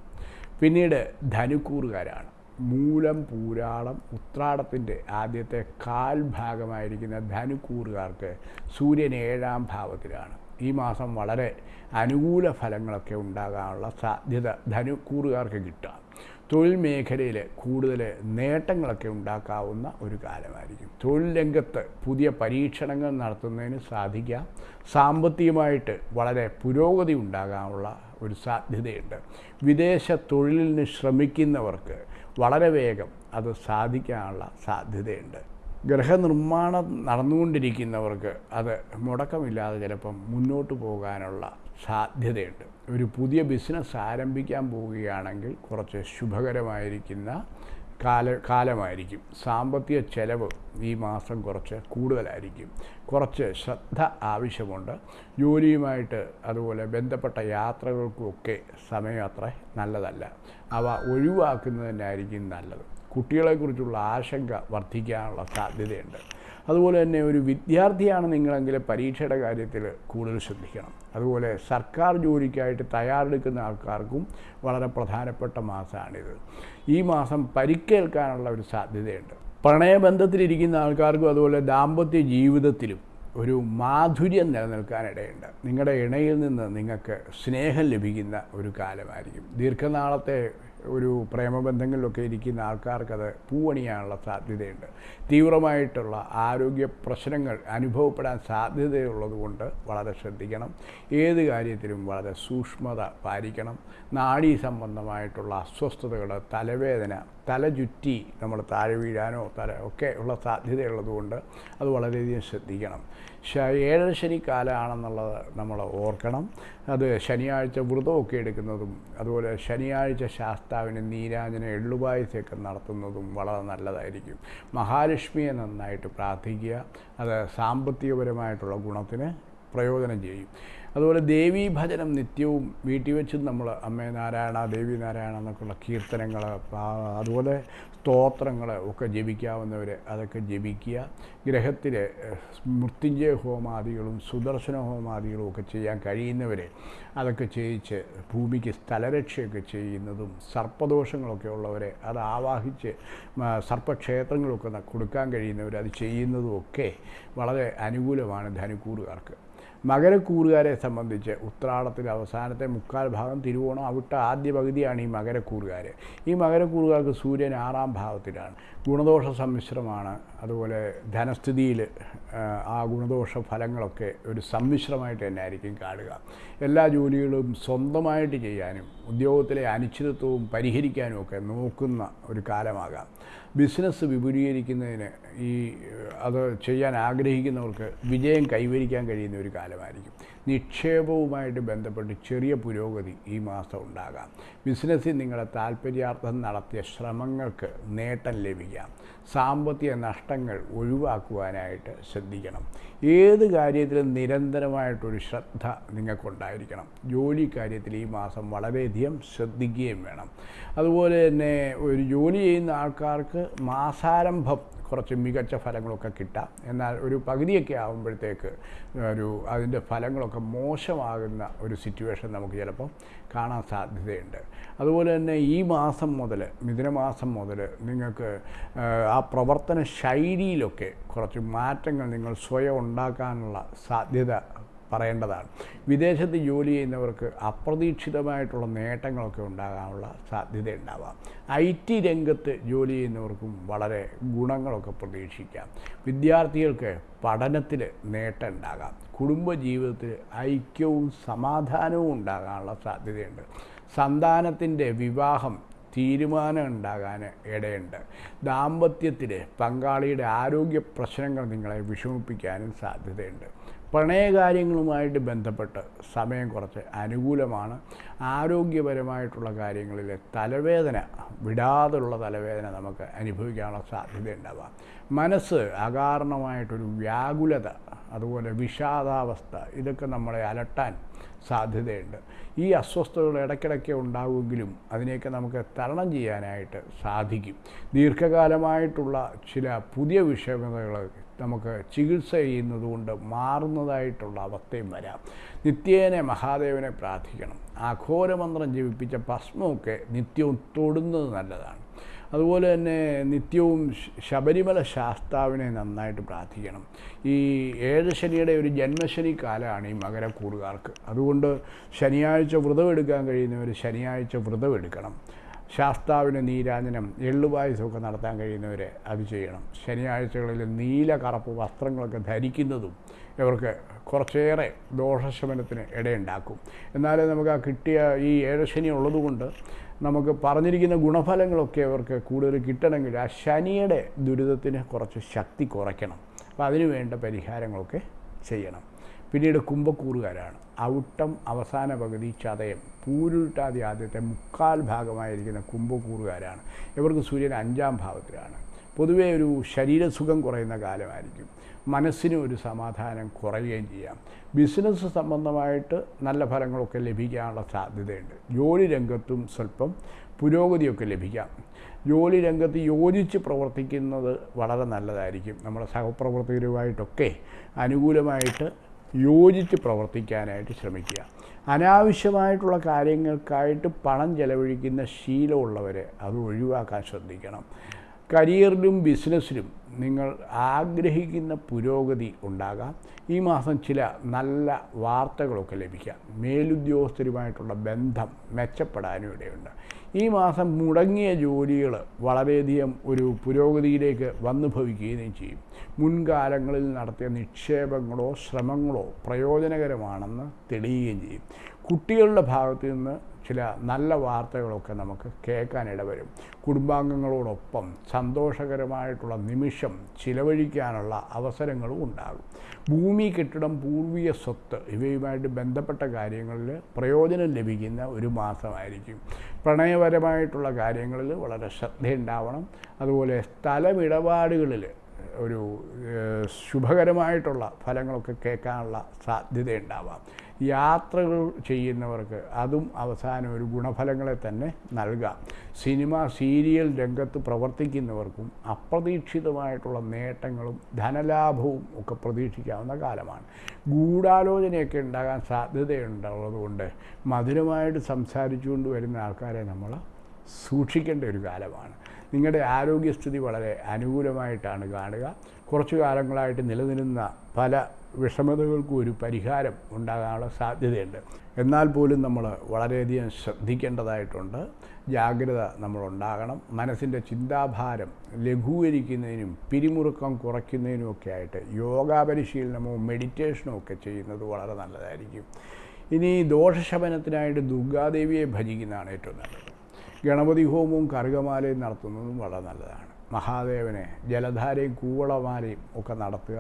പിന്നീട് ധനുക്കൂറുകാരാണ്. മൂലം പൂരാളം ഉത്രാടത്തിന്റെ ആദ്യത്തെ കാൽ ഭാഗമായിരിക്കുന്ന ധനുക്കൂറുകാർക്ക് സൂര്യൻ ഏഴാം ഭാവത്തിലാണ്. ഈ മാസം വളരെ അനുകൂല ഫലങ്ങളൊക്കെ ഉണ്ടാകാനുള്ള സാധ്യത ധനുക്കൂറുകാർക്ക് കിട്ടാം. തൊഴിൽ മേഖലയിൽ കൂടുതൽ നേട്ടങ്ങളൊക്കെ ഉണ്ടാക്കാവുന്ന ഒരു കാലമായിരിക്കും. തൊഴിൽ രംഗത്ത് പുതിയ പരീക്ഷണങ്ങൾ നടത്തുന്നതിന് സാധിക്കാം സാമ്പത്തികമായിട്ട് വളരെ പുരോഗതി ഉണ്ടാകാനുള്ള ഒരു സാധ്യതയുണ്ട്. വിദേശ തൊഴിലിന് ശ്രമിക്കുന്നവർക്ക് വളരെ വേഗം അത് സാധിക്കാനുള്ള സാധ്യതയുണ്ട്. ഗ്രഹനിർമ്മാണം നടന്നുകൊണ്ടിരിക്കുന്നവർക്ക് അത് മുടക്കമില്ലാതെ ചിലപ്പം മുന്നോട്ട് പോകാനുള്ള സാധ്യതയുണ്ട്. ഒരു പുതിയ ബിസിനസ് ആരംഭിക്കാൻ പോവുകയാണെങ്കിൽ കുറച്ച് ശുഭകരമായിരിക്കുന്ന കാല കാലമായിരിക്കും. സാമ്പത്തിക ചെലവ് ഈ മാസം കുറച്ച് കൂടുതലായിരിക്കും. കുറച്ച് ശ്രദ്ധ ആവശ്യമുണ്ട്. ജോലിയുമായിട്ട് അതുപോലെ ബന്ധപ്പെട്ട യാത്രകൾക്കുമൊക്കെ സമയം അത്ര നല്ലതല്ല. അവ ഒഴിവാക്കുന്നതിനായിരിക്കും നല്ലത്. കുട്ടികളെക്കുറിച്ചുള്ള ആശങ്ക വർദ്ധിക്കാനുള്ള സാധ്യതയുണ്ട്. അതുപോലെ തന്നെ ഒരു വിദ്യാർത്ഥിയാണ് നിങ്ങളെങ്കിൽ പരീക്ഷയുടെ കാര്യത്തിൽ കൂടുതൽ ശ്രദ്ധിക്കണം. അതുപോലെ സർക്കാർ ജോലിക്കായിട്ട് തയ്യാറെടുക്കുന്ന ആൾക്കാർക്കും വളരെ പ്രധാനപ്പെട്ട മാസമാണിത്. ഈ മാസം പരിക്കേൽക്കാനുള്ള ഒരു സാധ്യതയുണ്ട്. പ്രണയബന്ധത്തിലിരിക്കുന്ന ആൾക്കാർക്കും അതുപോലെ ദാമ്പത്യ ജീവിതത്തിലും ഒരു മാധുര്യം നിലനിൽക്കാനിടയുണ്ട്. നിങ്ങളുടെ ഇണയിൽ നിന്ന് നിങ്ങൾക്ക് സ്നേഹം ലഭിക്കുന്ന ഒരു കാലമായിരിക്കും. ദീർഘനാളത്തെ ഒരു പ്രേമബന്ധങ്ങളിലൊക്കെ ഇരിക്കുന്ന ആൾക്കാർക്കത് പൂവണിയാനുള്ള സാധ്യതയുണ്ട്. തീവ്രമായിട്ടുള്ള ആരോഗ്യ പ്രശ്നങ്ങൾ അനുഭവപ്പെടാൻ സാധ്യതയുള്ളതുകൊണ്ട് വളരെ ശ്രദ്ധിക്കണം. ഏത് കാര്യത്തിലും വളരെ സൂക്ഷ്മത പാലിക്കണം. നാഡീ സംബന്ധമായിട്ടുള്ള അസ്വസ്ഥതകൾ തലവേദന തലചുറ്റി നമ്മൾ താഴെ വീഴാനോ തല ഒക്കെ ഉള്ള സാധ്യതയുള്ളതുകൊണ്ട് അത് വളരെയധികം ശ്രദ്ധിക്കണം. ഏഴര ശനി കാലമാണെന്നുള്ളത് നമ്മൾ ഓർക്കണം. അത് ശനിയാഴ്ച വ്രതമൊക്കെ എടുക്കുന്നതും അതുപോലെ ശനിയാഴ്ച ശാസ്താവിന് നീരാജന എള്ളുപായസമൊക്കെ നടത്തുന്നതും വളരെ നല്ലതായിരിക്കും. മഹാലക്ഷ്മിയെ നന്നായിട്ട് പ്രാർത്ഥിക്കുക അത് സാമ്പത്തികപരമായിട്ടുള്ള ഗുണത്തിന് പ്രയോജനം ചെയ്യും. അതുപോലെ ദേവീ ഭജനം നിത്യവും വീട്ടിൽ വെച്ചും നമ്മൾ അമ്മേ നാരായണ ദേവി നാരായണ എന്നൊക്കെയുള്ള കീർത്തനങ്ങൾ അതുപോലെ സ്തോത്രങ്ങൾ ഒക്കെ ജപിക്കാവുന്നവർ അതൊക്കെ ജപിക്കുക. ഗ്രഹത്തിൽ മൃത്യുഞ്ജയ ഹോമാദികളും സുദർശന ഹോമാദികളും ഒക്കെ ചെയ്യാൻ കഴിയുന്നവർ അതൊക്കെ ചെയ്യിച്ച് ഭൂമിക്ക് സ്ഥലരക്ഷയൊക്കെ ചെയ്യുന്നതും സർപ്പദോഷങ്ങളൊക്കെ ഉള്ളവരെ അത് ആവാഹിച്ച് സർപ്പക്ഷേത്രങ്ങളൊക്കെ കൊടുക്കാൻ കഴിയുന്നവർ അത് ചെയ്യുന്നതും ഒക്കെ വളരെ അനുകൂലമാണ് ധനുക്കൂറുകാർക്ക്. മകരക്കൂറുകാരെ സംബന്ധിച്ച് ഉത്രാടത്തിലെ അവസാനത്തെ മുക്കാൽ ഭാഗം തിരുവോണം അവിട്ട ആദ്യ പകുതിയാണ് ഈ മകരക്കൂറുകാർ ഈ മകരക്കൂറുകാർക്ക് സൂര്യൻ ആറാം ഭാവത്തിലാണ്. ഗുണദോഷ സമ്മിശ്രമാണ്. അതുപോലെ ധനസ്ഥിതിയിൽ ആ ഗുണദോഷ ഫലങ്ങളൊക്കെ ഒരു സമ്മിശ്രമായിട്ട് തന്നെ ആയിരിക്കും കാണുക. എല്ലാ ജോലികളും സ്വന്തമായിട്ട് ചെയ്യാനും ഉദ്യോഗത്തിലെ അനിശ്ചിതത്വവും പരിഹരിക്കാനും ഒക്കെ നോക്കുന്ന ഒരു കാലമാകാം. ബിസിനസ് വിപുലീകരിക്കുന്നതിന് ഈ അത് ചെയ്യാൻ ആഗ്രഹിക്കുന്നവർക്ക് വിജയം കൈവരിക്കാൻ കഴിയുന്ന ഒരു കാലമായിരിക്കും. നിക്ഷേപവുമായിട്ട് ബന്ധപ്പെട്ട് ചെറിയ പുരോഗതി ഈ മാസം ഉണ്ടാകാം. ബിസിനസ്സിൽ നിങ്ങളുടെ താല്പര്യാർത്ഥം നടത്തിയ ശ്രമങ്ങൾക്ക് നേട്ടം ലഭിക്കാം. സാമ്പത്തിക നഷ്ടങ്ങൾ ഒഴിവാക്കുവാനായിട്ട് ശ്രദ്ധിക്കണം. ഏത് കാര്യത്തിലും നിരന്തരമായിട്ടൊരു ശ്രദ്ധ നിങ്ങൾക്കുണ്ടായിരിക്കണം. ജോലി കാര്യത്തിൽ ഈ മാസം വളരെയധികം ശ്രദ്ധിക്കുകയും വേണം. അതുപോലെ തന്നെ ഒരു ജോലി ചെയ്യുന്ന ആൾക്കാർക്ക് മാസാരംഭം കുറച്ച് മികച്ച ഫലങ്ങളൊക്കെ കിട്ടാം. എന്നാൽ ഒരു പകുതിയൊക്കെ ആകുമ്പോഴത്തേക്ക് ഒരു അതിന്റെ ഫലങ്ങളൊക്കെ മോശമാകുന്ന ഒരു സിറ്റുവേഷൻ നമുക്ക് ചിലപ്പം കാണാൻ സാധ്യതയുണ്ട്. അതുപോലെ തന്നെ ഈ മാസം മുതൽ മിഥുനമാസം മുതൽ നിങ്ങൾക്ക് ആ, പ്രവർത്തന ശൈലിയിലൊക്കെ കുറച്ച് മാറ്റങ്ങൾ നിങ്ങൾ സ്വയം ഉണ്ടാക്കാനുള്ള സാധ്യത പറയേണ്ടതാണ്. വിദേശത്ത് ജോലി ചെയ്യുന്നവർക്ക് അപ്രതീക്ഷിതമായിട്ടുള്ള നേട്ടങ്ങളൊക്കെ ഉണ്ടാകാനുള്ള സാധ്യത ഉണ്ടാവാം ഐ ടി രംഗത്ത് ജോലി ചെയ്യുന്നവർക്കും വളരെ ഗുണങ്ങളൊക്കെ പ്രതീക്ഷിക്കാം. വിദ്യാർത്ഥികൾക്ക് പഠനത്തിൽ നേട്ടം ഉണ്ടാകാം കുടുംബജീവിതത്തിൽ ഐക്യവും സമാധാനവും ഉണ്ടാകാനുള്ള സാധ്യതയുണ്ട്. സന്താനത്തിന്റെ വിവാഹം തീരുമാനം ഉണ്ടാകാൻ ഇടയുണ്ട്. ദാമ്പത്യത്തിൽ പങ്കാളിയുടെ ആരോഗ്യ പ്രശ്നങ്ങൾ നിങ്ങളെ വിഷമിപ്പിക്കാനും സാധ്യതയുണ്ട്. പ്രണയകാര്യങ്ങളുമായിട്ട് ബന്ധപ്പെട്ട് സമയം കുറച്ച് അനുകൂലമാണ്. ആരോഗ്യപരമായിട്ടുള്ള കാര്യങ്ങളിൽ തലവേദന വിടാതുള്ള തലവേദന നമുക്ക് അനുഭവിക്കാനുള്ള സാധ്യതയുണ്ടാവുക മനസ്സ് അകാരണമായിട്ടൊരു വ്യാകുലത അതുപോലെ വിഷാദാവസ്ഥ ഇതൊക്കെ നമ്മളെ അലട്ടാൻ സാധ്യതയുണ്ട്. ഈ അസ്വസ്ഥതകൾ ഇടയ്ക്കിടയ്ക്ക് ഉണ്ടാവുമെങ്കിലും അതിനെയൊക്കെ നമുക്ക് തരണം ചെയ്യാനായിട്ട് സാധിക്കും. ദീർഘകാലമായിട്ടുള്ള ചില പുതിയ വിഷമതകൾ നമുക്ക് ചികിത്സ ചെയ്യുന്നതുകൊണ്ട് മാറുന്നതായിട്ടുള്ള അവസ്ഥയും വരാം. നിത്യേനെ മഹാദേവനെ പ്രാർത്ഥിക്കണം. ആഘോരമന്ത്രം ജീവിപ്പിച്ച ഭസ്മമൊക്കെ നിത്യവും തൊടുന്നത് നല്ലതാണ്. അതുപോലെ തന്നെ നിത്യവും ശബരിമല ശാസ്താവിനെ നന്നായിട്ട് പ്രാർത്ഥിക്കണം. ഈ ഏഴ് ശനിയുടെ ഒരു ജന്മശനി കാലമാണ് ഈ മകരക്കൂറുകാർക്ക്. അതുകൊണ്ട് ശനിയാഴ്ച വ്രതം എടുക്കാൻ കഴിയുന്നവർ ശനിയാഴ്ച വ്രതം എടുക്കണം ശാസ്താവിന് നീരാജനം എള്ളുപായസമൊക്കെ നടത്താൻ കഴിയുന്നവർ അത് ചെയ്യണം. ശനിയാഴ്ചകളിൽ നീല കറുപ്പ് വസ്ത്രങ്ങളൊക്കെ ധരിക്കുന്നതും ഇവർക്ക് കുറച്ചേറെ ദോഷശമനത്തിന് ഇടയുണ്ടാക്കും. എന്നാലേ നമുക്ക് ആ കിട്ടിയ ഈ ഏഴശനി ഉള്ളതുകൊണ്ട് നമുക്ക് പറഞ്ഞിരിക്കുന്ന ഗുണഫലങ്ങളൊക്കെ അവർക്ക് കൂടുതൽ കിട്ടണമെങ്കിൽ ആ ശനിയുടെ ദുരിതത്തിന് കുറച്ച് ശക്തി കുറയ്ക്കണം. അപ്പോൾ അതിനു വേണ്ട പരിഹാരങ്ങളൊക്കെ ചെയ്യണം. പിന്നീട് കുംഭക്കൂറുകാരാണ്. ഔട്ടം അവസാന പകുതി ചതയം. പൂരുട്ടാതി ആദ്യത്തെ മുക്കാൽ ഭാഗമായിരിക്കുന്ന കുംഭക്കൂറുകാരാണ്. ഇവർക്ക് സൂര്യൻ അഞ്ചാം ഭാവത്തിലാണ്. പൊതുവേ ഒരു ശരീരസുഖം കുറയുന്ന കാലമായിരിക്കും. മനസ്സിന് ഒരു സമാധാനം കുറയുകയും ചെയ്യാം. ബിസിനസ് സംബന്ധമായിട്ട് നല്ല ഫലങ്ങളൊക്കെ ലഭിക്കാനുള്ള സാധ്യതയുണ്ട്. ജോലി രംഗത്തും സ്വല്പം പുരോഗതിയൊക്കെ ലഭിക്കാം. ജോലി രംഗത്ത് യോജിച്ച് പ്രവർത്തിക്കുന്നത് വളരെ നല്ലതായിരിക്കും. നമ്മുടെ സഹപ്രവർത്തകരുമായിട്ടൊക്കെ അനുകൂലമായിട്ട് യോജിച്ച് പ്രവർത്തിക്കാനായിട്ട് ശ്രമിക്കുക. അനാവശ്യമായിട്ടുള്ള കാര്യങ്ങൾക്കായിട്ട് പണം ചെലവഴിക്കുന്ന ശീലമുള്ളവരെ അത് ഒഴിവാക്കാൻ ശ്രദ്ധിക്കണം. കരിയറിലും ബിസിനസ്സിലും നിങ്ങൾ ആഗ്രഹിക്കുന്ന പുരോഗതി ഉണ്ടാകാം. ഈ മാസം ചില നല്ല വാർത്തകളൊക്കെ ലഭിക്കാം. മേലുദ്യോഗസ്ഥരുമായിട്ടുള്ള ബന്ധം മെച്ചപ്പെടാനും ഇടയുണ്ട്. ഈ മാസം മുടങ്ങിയ ജോലികൾ വളരെയധികം ഒരു പുരോഗതിയിലേക്ക് വന്നു ഭവിക്കുകയും ചെയ്യും. മുൻകാലങ്ങളിൽ നടത്തിയ നിക്ഷേപങ്ങളോ ശ്രമങ്ങളോ പ്രയോജനകരമാണെന്ന് തെളിയുകയും ചെയ്യും. കുട്ടികളുടെ ഭാഗത്തു നിന്ന് ചില നല്ല വാർത്തകളൊക്കെ നമുക്ക് കേൾക്കാനിടവരും കുടുംബാംഗങ്ങളോടൊപ്പം സന്തോഷകരമായിട്ടുള്ള നിമിഷം ചിലവഴിക്കാനുള്ള അവസരങ്ങളും ഉണ്ടാകും. ഭൂമി കെട്ടിടം പൂർവീയ സ്വത്ത് ഇവയുമായിട്ട് ബന്ധപ്പെട്ട കാര്യങ്ങളിൽ പ്രയോജനം ലഭിക്കുന്ന ഒരു മാസമായിരിക്കും. പ്രണയപരമായിട്ടുള്ള കാര്യങ്ങളിൽ വളരെ ശ്രദ്ധയുണ്ടാവണം. അതുപോലെ സ്ഥലമിടപാടുകളിൽ ഒരു ശുഭകരമായിട്ടുള്ള ഫലങ്ങളൊക്കെ കേൾക്കാനുള്ള സാധ്യതയുണ്ടാവാം. യാത്രകൾ ചെയ്യുന്നവർക്ക് അതും അവസാനം ഒരു ഗുണഫലങ്ങളെ തന്നെ നൽകാം. സിനിമ സീരിയൽ രംഗത്ത് പ്രവർത്തിക്കുന്നവർക്കും അപ്രതീക്ഷിതമായിട്ടുള്ള നേട്ടങ്ങളും ധനലാഭവും ഒക്കെ പ്രതീക്ഷിക്കാവുന്ന കാലമാണ്. ഗൂഢാലോചനയൊക്കെ ഉണ്ടാകാൻ സാധ്യതയുണ്ടുള്ളതുകൊണ്ട് മധുരമായിട്ട് സംസാരിച്ചുകൊണ്ട് വരുന്ന ആൾക്കാരെ നമ്മൾ സൂക്ഷിക്കേണ്ട ഒരു കാലമാണ്. നിങ്ങളുടെ ആരോഗ്യസ്ഥിതി വളരെ അനുകൂലമായിട്ടാണ് കാണുക. കുറച്ചു കാലങ്ങളായിട്ട് നിലനിരുന്ന പല വിഷമതകൾക്കും ഒരു പരിഹാരം ഉണ്ടാകാനുള്ള സാധ്യതയുണ്ട്. എന്നാൽ പോലും നമ്മൾ വളരെയധികം ശ്രദ്ധിക്കേണ്ടതായിട്ടുണ്ട്. ജാഗ്രത നമ്മളുണ്ടാകണം. മനസ്സിന്റെ ചിന്താഭാരം ലഘൂകരിക്കുന്നതിനും പിരിമുറുക്കം കുറയ്ക്കുന്നതിനും ഒക്കെ ആയിട്ട് യോഗാ പരിശീലനമോ മെഡിറ്റേഷനോ ഒക്കെ ചെയ്യുന്നത് വളരെ നല്ലതായിരിക്കും. ഇനി ദോഷശമനത്തിനായിട്ട് ദുർഗാദേവിയെ ഭജിക്കുന്നതാണ് ഏറ്റവും നല്ലത്. ഗണപതി ഹോമവും കറുകമാലയും നടത്തുന്നതും വളരെ നല്ലതാണ്. മഹാദേവനെ ജലധാരയും കൂവളമാലയും ഒക്കെ നടത്തുക.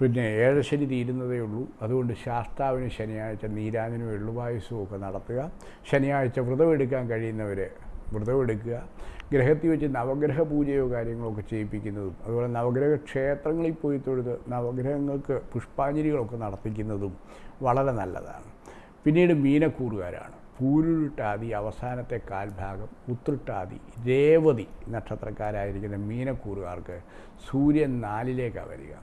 പിന്നെ ഏഴശനി തീരുന്നതേ ഉള്ളൂ. അതുകൊണ്ട് ശാസ്താവിന് ശനിയാഴ്ച നീരാജനും എള്ളുപായസവും ഒക്കെ നടത്തുക. ശനിയാഴ്ച വ്രതമെടുക്കാൻ കഴിയുന്നവർ വ്രതമെടുക്കുക ഗ്രഹത്തിൽ വെച്ച് നവഗ്രഹ പൂജയോ കാര്യങ്ങളോ ഒക്കെ ചെയ്യിപ്പിക്കുന്നതും അതുപോലെ നവഗ്രഹ ക്ഷേത്രങ്ങളിൽ പോയി തൊഴുത് നവഗ്രഹങ്ങൾക്ക് പുഷ്പാഞ്ജലികളൊക്കെ നടത്തിക്കുന്നതും വളരെ നല്ലതാണ്. പിന്നീട് മീനക്കൂറുകാരാണ്. പൂരുരുട്ടാതി അവസാനത്തെ കാൽഭാഗം ഉത്രട്ടാതി രേവതി നക്ഷത്രക്കാരായിരിക്കുന്ന മീനക്കൂറുകാർക്ക് സൂര്യൻ നാലിലേക്കാണ് വരിക.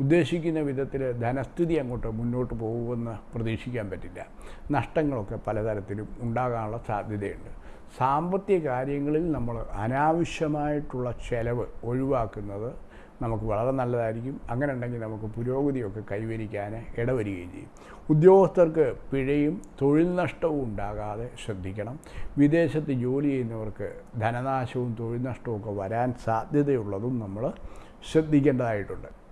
ഉദ്ദേശിക്കുന്ന വിധത്തിൽ ധനസ്ഥിതി അങ്ങോട്ട് മുന്നോട്ട് പോകുമെന്ന് പ്രതീക്ഷിക്കാൻ പറ്റില്ല. നഷ്ടങ്ങളൊക്കെ പലതരത്തിലും ഉണ്ടാകാനുള്ള സാധ്യതയുണ്ട്. സാമ്പത്തിക കാര്യങ്ങളിൽ നമ്മൾ അനാവശ്യമായിട്ടുള്ള ചെലവ് ഒഴിവാക്കുന്നത് നമുക്ക് വളരെ നല്ലതായിരിക്കും. അങ്ങനെ ഉണ്ടെങ്കിൽ നമുക്ക് പുരോഗതിയൊക്കെ കൈവരിക്കാൻ ഇടവരികയും ചെയ്യും. ഉദ്യോഗസ്ഥർക്ക് പിഴയും തൊഴിൽ നഷ്ടവും ഉണ്ടാകാതെ ശ്രദ്ധിക്കണം. വിദേശത്ത് ജോലി ചെയ്യുന്നവർക്ക് ധനനാശവും തൊഴിൽ നഷ്ടവും ഒക്കെ വരാൻ സാധ്യതയുള്ളതും നമ്മൾ ശ്രദ്ധിക്കേണ്ടതായിട്ടുണ്ട്.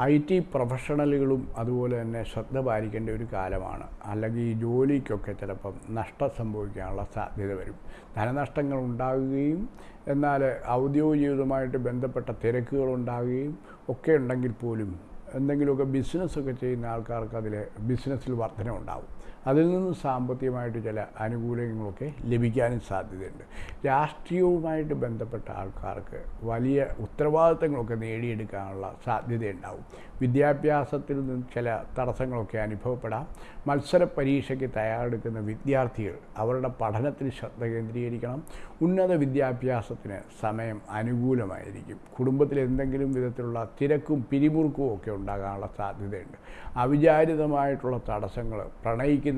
ഐ ടി പ്രൊഫഷണലുകളും അതുപോലെ തന്നെ ശ്രദ്ധ പാലിക്കേണ്ട ഒരു കാലമാണ്. അല്ലെങ്കിൽ ഈ ജോലിക്കൊക്കെ ചിലപ്പം നഷ്ടം സംഭവിക്കാനുള്ള സാധ്യത വരും. ധനനഷ്ടങ്ങൾ ഉണ്ടാകുകയും എന്നാൽ ഔദ്യോഗികമായിട്ട് ബന്ധപ്പെട്ട തിരക്കുകൾ ഉണ്ടാകുകയും ഒക്കെ ഉണ്ടെങ്കിൽ പോലും എന്തെങ്കിലുമൊക്കെ ബിസിനസ്സൊക്കെ ചെയ്യുന്ന ആൾക്കാർക്ക് അതിൽ ബിസിനസ്സിൽ വർധന ഉണ്ടാവും അതിൽ നിന്ന് സാമ്പത്തികമായിട്ട് ചില ആനുകൂല്യങ്ങളൊക്കെ ലഭിക്കാനും സാധ്യതയുണ്ട്. രാഷ്ട്രീയവുമായിട്ട് ബന്ധപ്പെട്ട ആൾക്കാർക്ക് വലിയ ഉത്തരവാദിത്തങ്ങളൊക്കെ നേടിയെടുക്കാനുള്ള സാധ്യതയുണ്ടാവും. വിദ്യാഭ്യാസത്തിൽ നിന്ന് ചില തടസ്സങ്ങളൊക്കെ അനുഭവപ്പെടാം. മത്സര പരീക്ഷയ്ക്ക് തയ്യാറെടുക്കുന്ന വിദ്യാർത്ഥികൾ അവരുടെ പഠനത്തിൽ ശ്രദ്ധ കേന്ദ്രീകരിക്കണം. ഉന്നത വിദ്യാഭ്യാസത്തിന് സമയം അനുകൂലമായിരിക്കും. കുടുംബത്തിൽ എന്തെങ്കിലും വിധത്തിലുള്ള തിരക്കും പിരിമുറുക്കവും ഒക്കെ ഉണ്ടാകാനുള്ള സാധ്യതയുണ്ട്. അവിചാരിതമായിട്ടുള്ള തടസ്സങ്ങൾ പ്രണയിക്കുന്നവർക്കിടയിൽ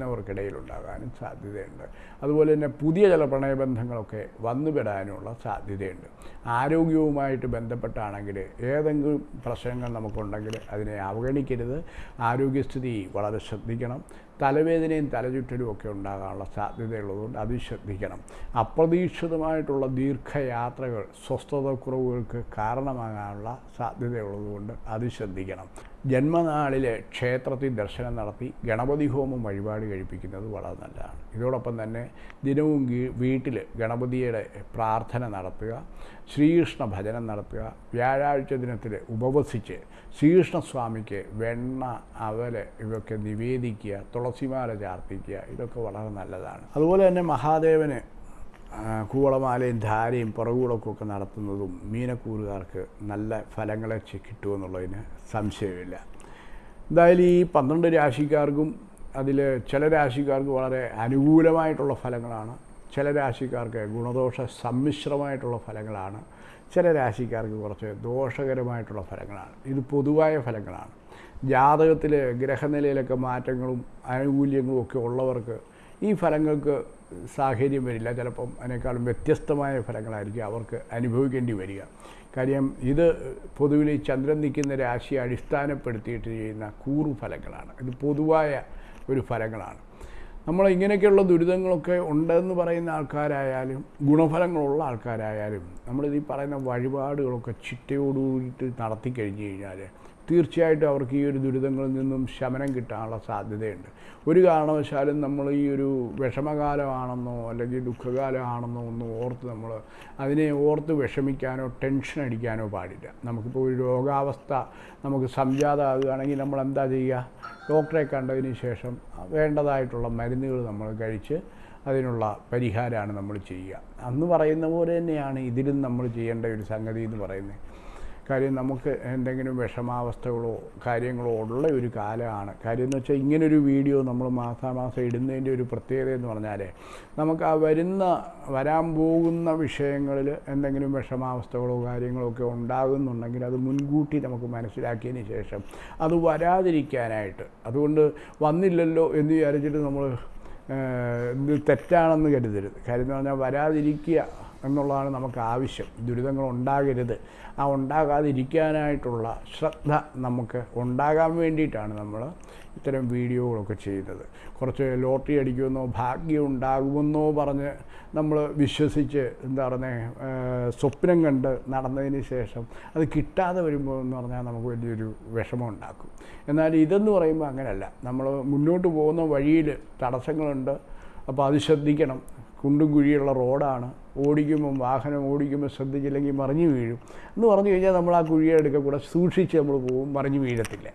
ഉണ്ടാകാനും സാധ്യതയുണ്ട്. അതുപോലെ തന്നെ പുതിയ ചില പ്രണയബന്ധങ്ങളൊക്കെ വന്നുപെടാനുള്ള സാധ്യതയുണ്ട്. ആരോഗ്യവുമായിട്ട് ബന്ധപ്പെട്ടാണെങ്കിൽ ഏതെങ്കിലും പ്രശ്നങ്ങൾ നമുക്കുണ്ടെങ്കിൽ അതിനെ അവഗണിക്കരുത്. ആരോഗ്യസ്ഥിതി വളരെ ശ്രദ്ധിക്കണം. തലവേദനയും തലചുറ്റലും ഒക്കെ ഉണ്ടാകാനുള്ള സാധ്യതയുള്ളതുകൊണ്ട് അത് ശ്രദ്ധിക്കണം. അപ്രതീക്ഷിതമായിട്ടുള്ള ദീർഘയാത്രകൾ സ്വസ്ഥതക്കുറവുകൾക്ക് കാരണമാകാനുള്ള സാധ്യതയുള്ളതുകൊണ്ട് അത് ശ്രദ്ധിക്കണം. ജന്മനാളിലെ ക്ഷേത്രത്തിൽ ദർശനം നടത്തി ഗണപതി ഹോമം വഴിപാട് കഴിപ്പിക്കുന്നത് വളരെ നല്ലതാണ്. ഇതോടൊപ്പം തന്നെ ദിനവും വീട്ടിൽ ഗണപതിയുടെ പ്രാർത്ഥന നടത്തുക. ശ്രീകൃഷ്ണ ഭജനം നടത്തുക. വ്യാഴാഴ്ച ദിനത്തിൽ ഉപവസിച്ച് ശ്രീകൃഷ്ണസ്വാമിക്ക് വെണ്ണ അവൽ ഇവയൊക്കെ നിവേദിക്കുക തുളസിമാല ചാർത്തിക്കുക ഇതൊക്കെ വളരെ നല്ലതാണ്. അതുപോലെ തന്നെ മഹാദേവന് കൂവളമാലയും ധാരയും പുറകുകളൊക്കെ ഒക്കെ നടത്തുന്നതും മീനക്കൂറുകാർക്ക് നല്ല ഫലങ്ങളെ കിട്ടുമെന്നുള്ളതിന് സംശയമില്ല. എന്തായാലും ഈ പന്ത്രണ്ട് രാശിക്കാർക്കും അതിൽ ചില രാശിക്കാർക്ക് വളരെ അനുകൂലമായിട്ടുള്ള ഫലങ്ങളാണ്. ചില രാശിക്കാർക്ക് ഗുണദോഷ സമ്മിശ്രമായിട്ടുള്ള ഫലങ്ങളാണ്. ചില രാശിക്കാർക്ക് കുറച്ച് ദോഷകരമായിട്ടുള്ള ഫലങ്ങളാണ്. ഇത് പൊതുവായ ഫലങ്ങളാണ്. ജാതകത്തിൽ ഗ്രഹനിലയിലൊക്കെ മാറ്റങ്ങളും ആനുകൂല്യങ്ങളും ഒക്കെ ഉള്ളവർക്ക് ഈ ഫലങ്ങൾക്ക് സാഹചര്യം വരില്ല. ചിലപ്പം അതിനേക്കാളും വ്യത്യസ്തമായ ഫലങ്ങളായിരിക്കും അവർക്ക് അനുഭവിക്കേണ്ടി വരിക. കാര്യം ഇത് പൊതുവിൽ ഈ ചന്ദ്രൻ നിൽക്കുന്ന രാശിയെ അടിസ്ഥാനപ്പെടുത്തിയിട്ട് ചെയ്യുന്ന കൂറു ഫലങ്ങളാണ് ഇത് പൊതുവായ ഒരു ഫലങ്ങളാണ്. നമ്മൾ ഇങ്ങനെയൊക്കെയുള്ള ദുരിതങ്ങളൊക്കെ ഉണ്ടെന്ന് പറയുന്ന ആൾക്കാരായാലും ഗുണഫലങ്ങളുള്ള ആൾക്കാരായാലും നമ്മളിത് ഈ പറയുന്ന വഴിപാടുകളൊക്കെ ചിട്ടയോടുകൂടിയിട്ട് നടത്തി കഴിഞ്ഞ് കഴിഞ്ഞാൽ തീർച്ചയായിട്ടും അവർക്ക് ഈ ഒരു ദുരിതങ്ങളിൽ നിന്നും ശമനം കിട്ടാനുള്ള സാധ്യതയുണ്ട്. ഒരു കാരണവശാലും നമ്മൾ ഈ ഒരു വിഷമകാലമാണെന്നോ അല്ലെങ്കിൽ ദുഃഖകാലമാണെന്നോ ഒന്നും ഓർത്ത് നമ്മൾ അതിനെ ഓർത്ത് വിഷമിക്കാനോ ടെൻഷൻ അടിക്കാനോ പാടില്ല. നമുക്കിപ്പോൾ ഒരു രോഗാവസ്ഥ നമുക്ക് സംജാതമാകുകയാണെങ്കിൽ നമ്മൾ എന്താ ചെയ്യുക? ഡോക്ടറെ കണ്ടതിന് ശേഷം വേണ്ടതായിട്ടുള്ള മരുന്നുകൾ നമ്മൾ കഴിച്ച് അതിനുള്ള പരിഹാരമാണ് നമ്മൾ ചെയ്യുക. അന്ന് പറയുന്ന പോലെ തന്നെയാണ് ഇതിലും നമ്മൾ ചെയ്യേണ്ട ഒരു സംഗതി എന്ന് പറയുന്നത്. കാര്യം നമുക്ക് എന്തെങ്കിലും വിഷമാവസ്ഥകളോ കാര്യങ്ങളോ ഉള്ള ഒരു കാലമാണ്. കാര്യം എന്ന് വെച്ചാൽ ഇങ്ങനൊരു വീഡിയോ നമ്മൾ മാസാമാസം ഇടുന്നതിന്റെ ഒരു പ്രത്യേകത എന്ന് പറഞ്ഞാൽ നമുക്ക് ആ വരുന്ന വരാൻ പോകുന്ന വിഷയങ്ങളിൽ എന്തെങ്കിലും വിഷമാവസ്ഥകളോ കാര്യങ്ങളോ ഒക്കെ ഉണ്ടാകുന്നുണ്ടെങ്കിൽ അത് മുൻകൂട്ടി നമുക്ക് മനസ്സിലാക്കിയതിന് ശേഷം അത് വരാതിരിക്കാനായിട്ട്. അതുകൊണ്ട് വന്നില്ലല്ലോ എന്ന് വിചാരിച്ചിട്ട് നമ്മൾ തെറ്റാണെന്ന് കരുതരുത്. കാര്യം എന്ന് പറഞ്ഞാൽ വരാതിരിക്കുക എന്നുള്ളതാണ് നമുക്ക് ആവശ്യം. ദുരിതങ്ങൾ ഉണ്ടാകരുത്. ആ ഉണ്ടാകാതിരിക്കാനായിട്ടുള്ള ശ്രദ്ധ നമുക്ക് ഉണ്ടാകാൻ വേണ്ടിയിട്ടാണ് നമ്മൾ ഇത്തരം വീഡിയോകളൊക്കെ ചെയ്യുന്നത്. കുറച്ച് ലോട്ടറി അടിക്കുമെന്നോ ഭാഗ്യം ഉണ്ടാകുമെന്നോ പറഞ്ഞ് നമ്മൾ വിശ്വസിച്ച് എന്താ പറയുന്നത് സ്വപ്നം കണ്ട് നടന്നതിന് ശേഷം അത് കിട്ടാതെ വരുമ്പോൾ എന്ന് പറഞ്ഞാൽ നമുക്ക് വലിയൊരു വിഷമം ഉണ്ടാക്കും എന്നാൽ ഇതെന്ന് പറയുമ്പോൾ അങ്ങനെയല്ല. നമ്മൾ മുന്നോട്ട് പോകുന്ന വഴിയിൽ തടസ്സങ്ങളുണ്ട്. അപ്പോൾ അത് ശ്രദ്ധിക്കണം. കുണ്ടും കുഴിയുള്ള റോഡാണ്. ഓടിക്കുമ്പം വാഹനം ഓടിക്കുമ്പോൾ ശ്രദ്ധിച്ചില്ലെങ്കിൽ മറിഞ്ഞു വീഴും. എന്ന് പറഞ്ഞു കഴിഞ്ഞാൽ നമ്മൾ ആ കുഴിയെടുക്ക കൂടെ സൂക്ഷിച്ച് നമ്മൾ പോകും മറിഞ്ഞു വീഴത്തില്ല.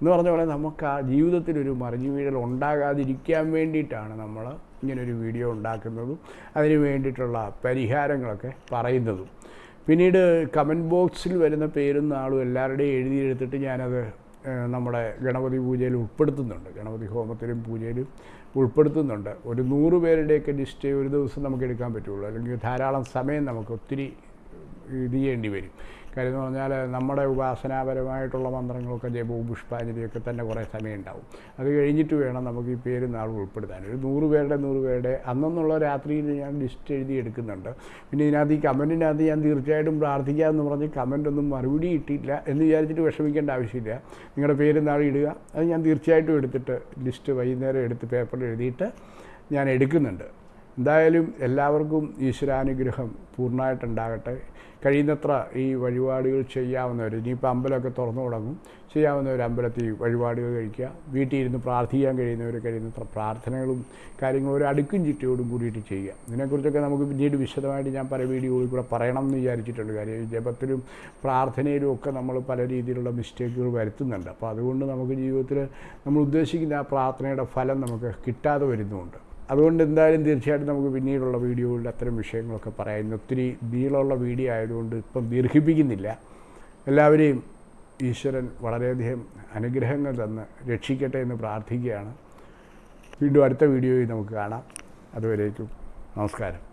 എന്ന് പറഞ്ഞ പോലെ നമുക്ക് ആ ജീവിതത്തിലൊരു മറിഞ്ഞു വീഴൽ ഉണ്ടാകാതിരിക്കാൻ വേണ്ടിയിട്ടാണ് നമ്മൾ ഇങ്ങനൊരു വീഡിയോ ഉണ്ടാക്കുന്നതും അതിന് വേണ്ടിയിട്ടുള്ള പരിഹാരങ്ങളൊക്കെ പറയുന്നതും. പിന്നീട് കമന്റ് ബോക്സിൽ വരുന്ന പേരും നാളും എല്ലാവരുടെയും എഴുതിയെടുത്തിട്ട് ഞാനത് നമ്മുടെ ഗണപതി പൂജയിൽ ഉൾപ്പെടുത്തുന്നുണ്ട്. ഗണപതി ഹോമത്തിലും പൂജയിലും ഉൾപ്പെടുത്തുന്നുണ്ട്. ഒരു നൂറ് പേരുടെയൊക്കെ ലിസ്റ്റ് ഒരു ദിവസം നമുക്ക് എടുക്കാൻ പറ്റുള്ളൂ. അല്ലെങ്കിൽ ധാരാളം സമയം നമുക്ക് ഒത്തിരി ഇത് ചെയ്യേണ്ടി വരും. കാര്യം എന്ന് പറഞ്ഞാൽ നമ്മുടെ ഉപാസനാപരമായിട്ടുള്ള മന്ത്രങ്ങളൊക്കെ ജപവും പുഷ്പാഞ്ജലിയൊക്കെ തന്നെ കുറേ സമയം ഉണ്ടാവും അത് കഴിഞ്ഞിട്ട് വേണം നമുക്ക് ഈ പേര് നാൾ ഉൾപ്പെടുത്താൻ. ഒരു നൂറ് പേരുടെ നൂറ് പേരുടെ അന്നെന്നുള്ള രാത്രിയിൽ ഞാൻ ലിസ്റ്റ് എഴുതി എടുക്കുന്നുണ്ട്. പിന്നെ ഇതിനകത്ത് ഈ കമന്റിനകത്ത് ഞാൻ തീർച്ചയായിട്ടും പ്രാർത്ഥിക്കാമെന്ന് പറഞ്ഞ് കമന്റൊന്നും മറുപടി കിട്ടിയില്ല എന്ന് വിചാരിച്ചിട്ട് വിഷമിക്കേണ്ട ആവശ്യമില്ല. നിങ്ങളുടെ പേര് നാൾ ഇടുക. അത് ഞാൻ തീർച്ചയായിട്ടും എടുത്തിട്ട് ലിസ്റ്റ് വൈകുന്നേരം എടുത്ത് പേപ്പറിൽ എഴുതിയിട്ട് ഞാൻ എടുക്കുന്നുണ്ട്. എന്തായാലും എല്ലാവർക്കും ഈശ്വരാനുഗ്രഹം പൂർണമായിട്ടുണ്ടാകട്ടെ. കഴിയുന്നത്ര ഈ വഴിപാടുകൾ ചെയ്യാവുന്നവർ ഇനിയിപ്പോൾ അമ്പലമൊക്കെ തുറന്നു തുടങ്ങും ചെയ്യാവുന്നവർ അമ്പലത്തിൽ വഴിപാടുകൾ കഴിക്കുക വീട്ടിൽ ഇരുന്ന് പ്രാർത്ഥിക്കാൻ കഴിയുന്നവർ കഴിയുന്നത്ര പ്രാർത്ഥനകളും കാര്യങ്ങളും ഒരു അടുക്കും ചിട്ടയോടും കൂടിയിട്ട് ചെയ്യുക. ഇതിനെക്കുറിച്ചൊക്കെ നമുക്ക് പിന്നീട് വിശദമായിട്ട് ഞാൻ പല വീഡിയോകളിൽ കൂടെ പറയണം എന്ന് വിചാരിച്ചിട്ടുണ്ട്. കാര്യം ജപത്തിലും പ്രാർത്ഥനയിലും ഒക്കെ നമ്മൾ പല രീതിയിലുള്ള മിസ്റ്റേക്കുകൾ വരുത്തുന്നുണ്ട്. അപ്പോൾ അതുകൊണ്ട് നമുക്ക് ജീവിതത്തിൽ നമ്മൾ ഉദ്ദേശിക്കുന്ന ആ പ്രാർത്ഥനയുടെ ഫലം നമുക്ക് കിട്ടാതെ വരുന്നുമുണ്ട് അതുകൊണ്ട് എന്തായാലും തീർച്ചയായിട്ടും നമുക്ക് പിന്നീടുള്ള വീഡിയോകളിൽ അത്തരം വിഷയങ്ങളൊക്കെ പറയാം. ഇന്ന് ഒത്തിരി നീളമുള്ള വീഡിയോ ആയതുകൊണ്ട് ഇപ്പം ദീർഘിപ്പിക്കുന്നില്ല. എല്ലാവരെയും ഈശ്വരൻ വളരെയധികം അനുഗ്രഹങ്ങൾ തന്ന് രക്ഷിക്കട്ടെ എന്ന് പ്രാർത്ഥിക്കുകയാണ്. വീണ്ടും അടുത്ത വീഡിയോയിൽ നമുക്ക് കാണാം. അതുവരേക്കും നമസ്കാരം.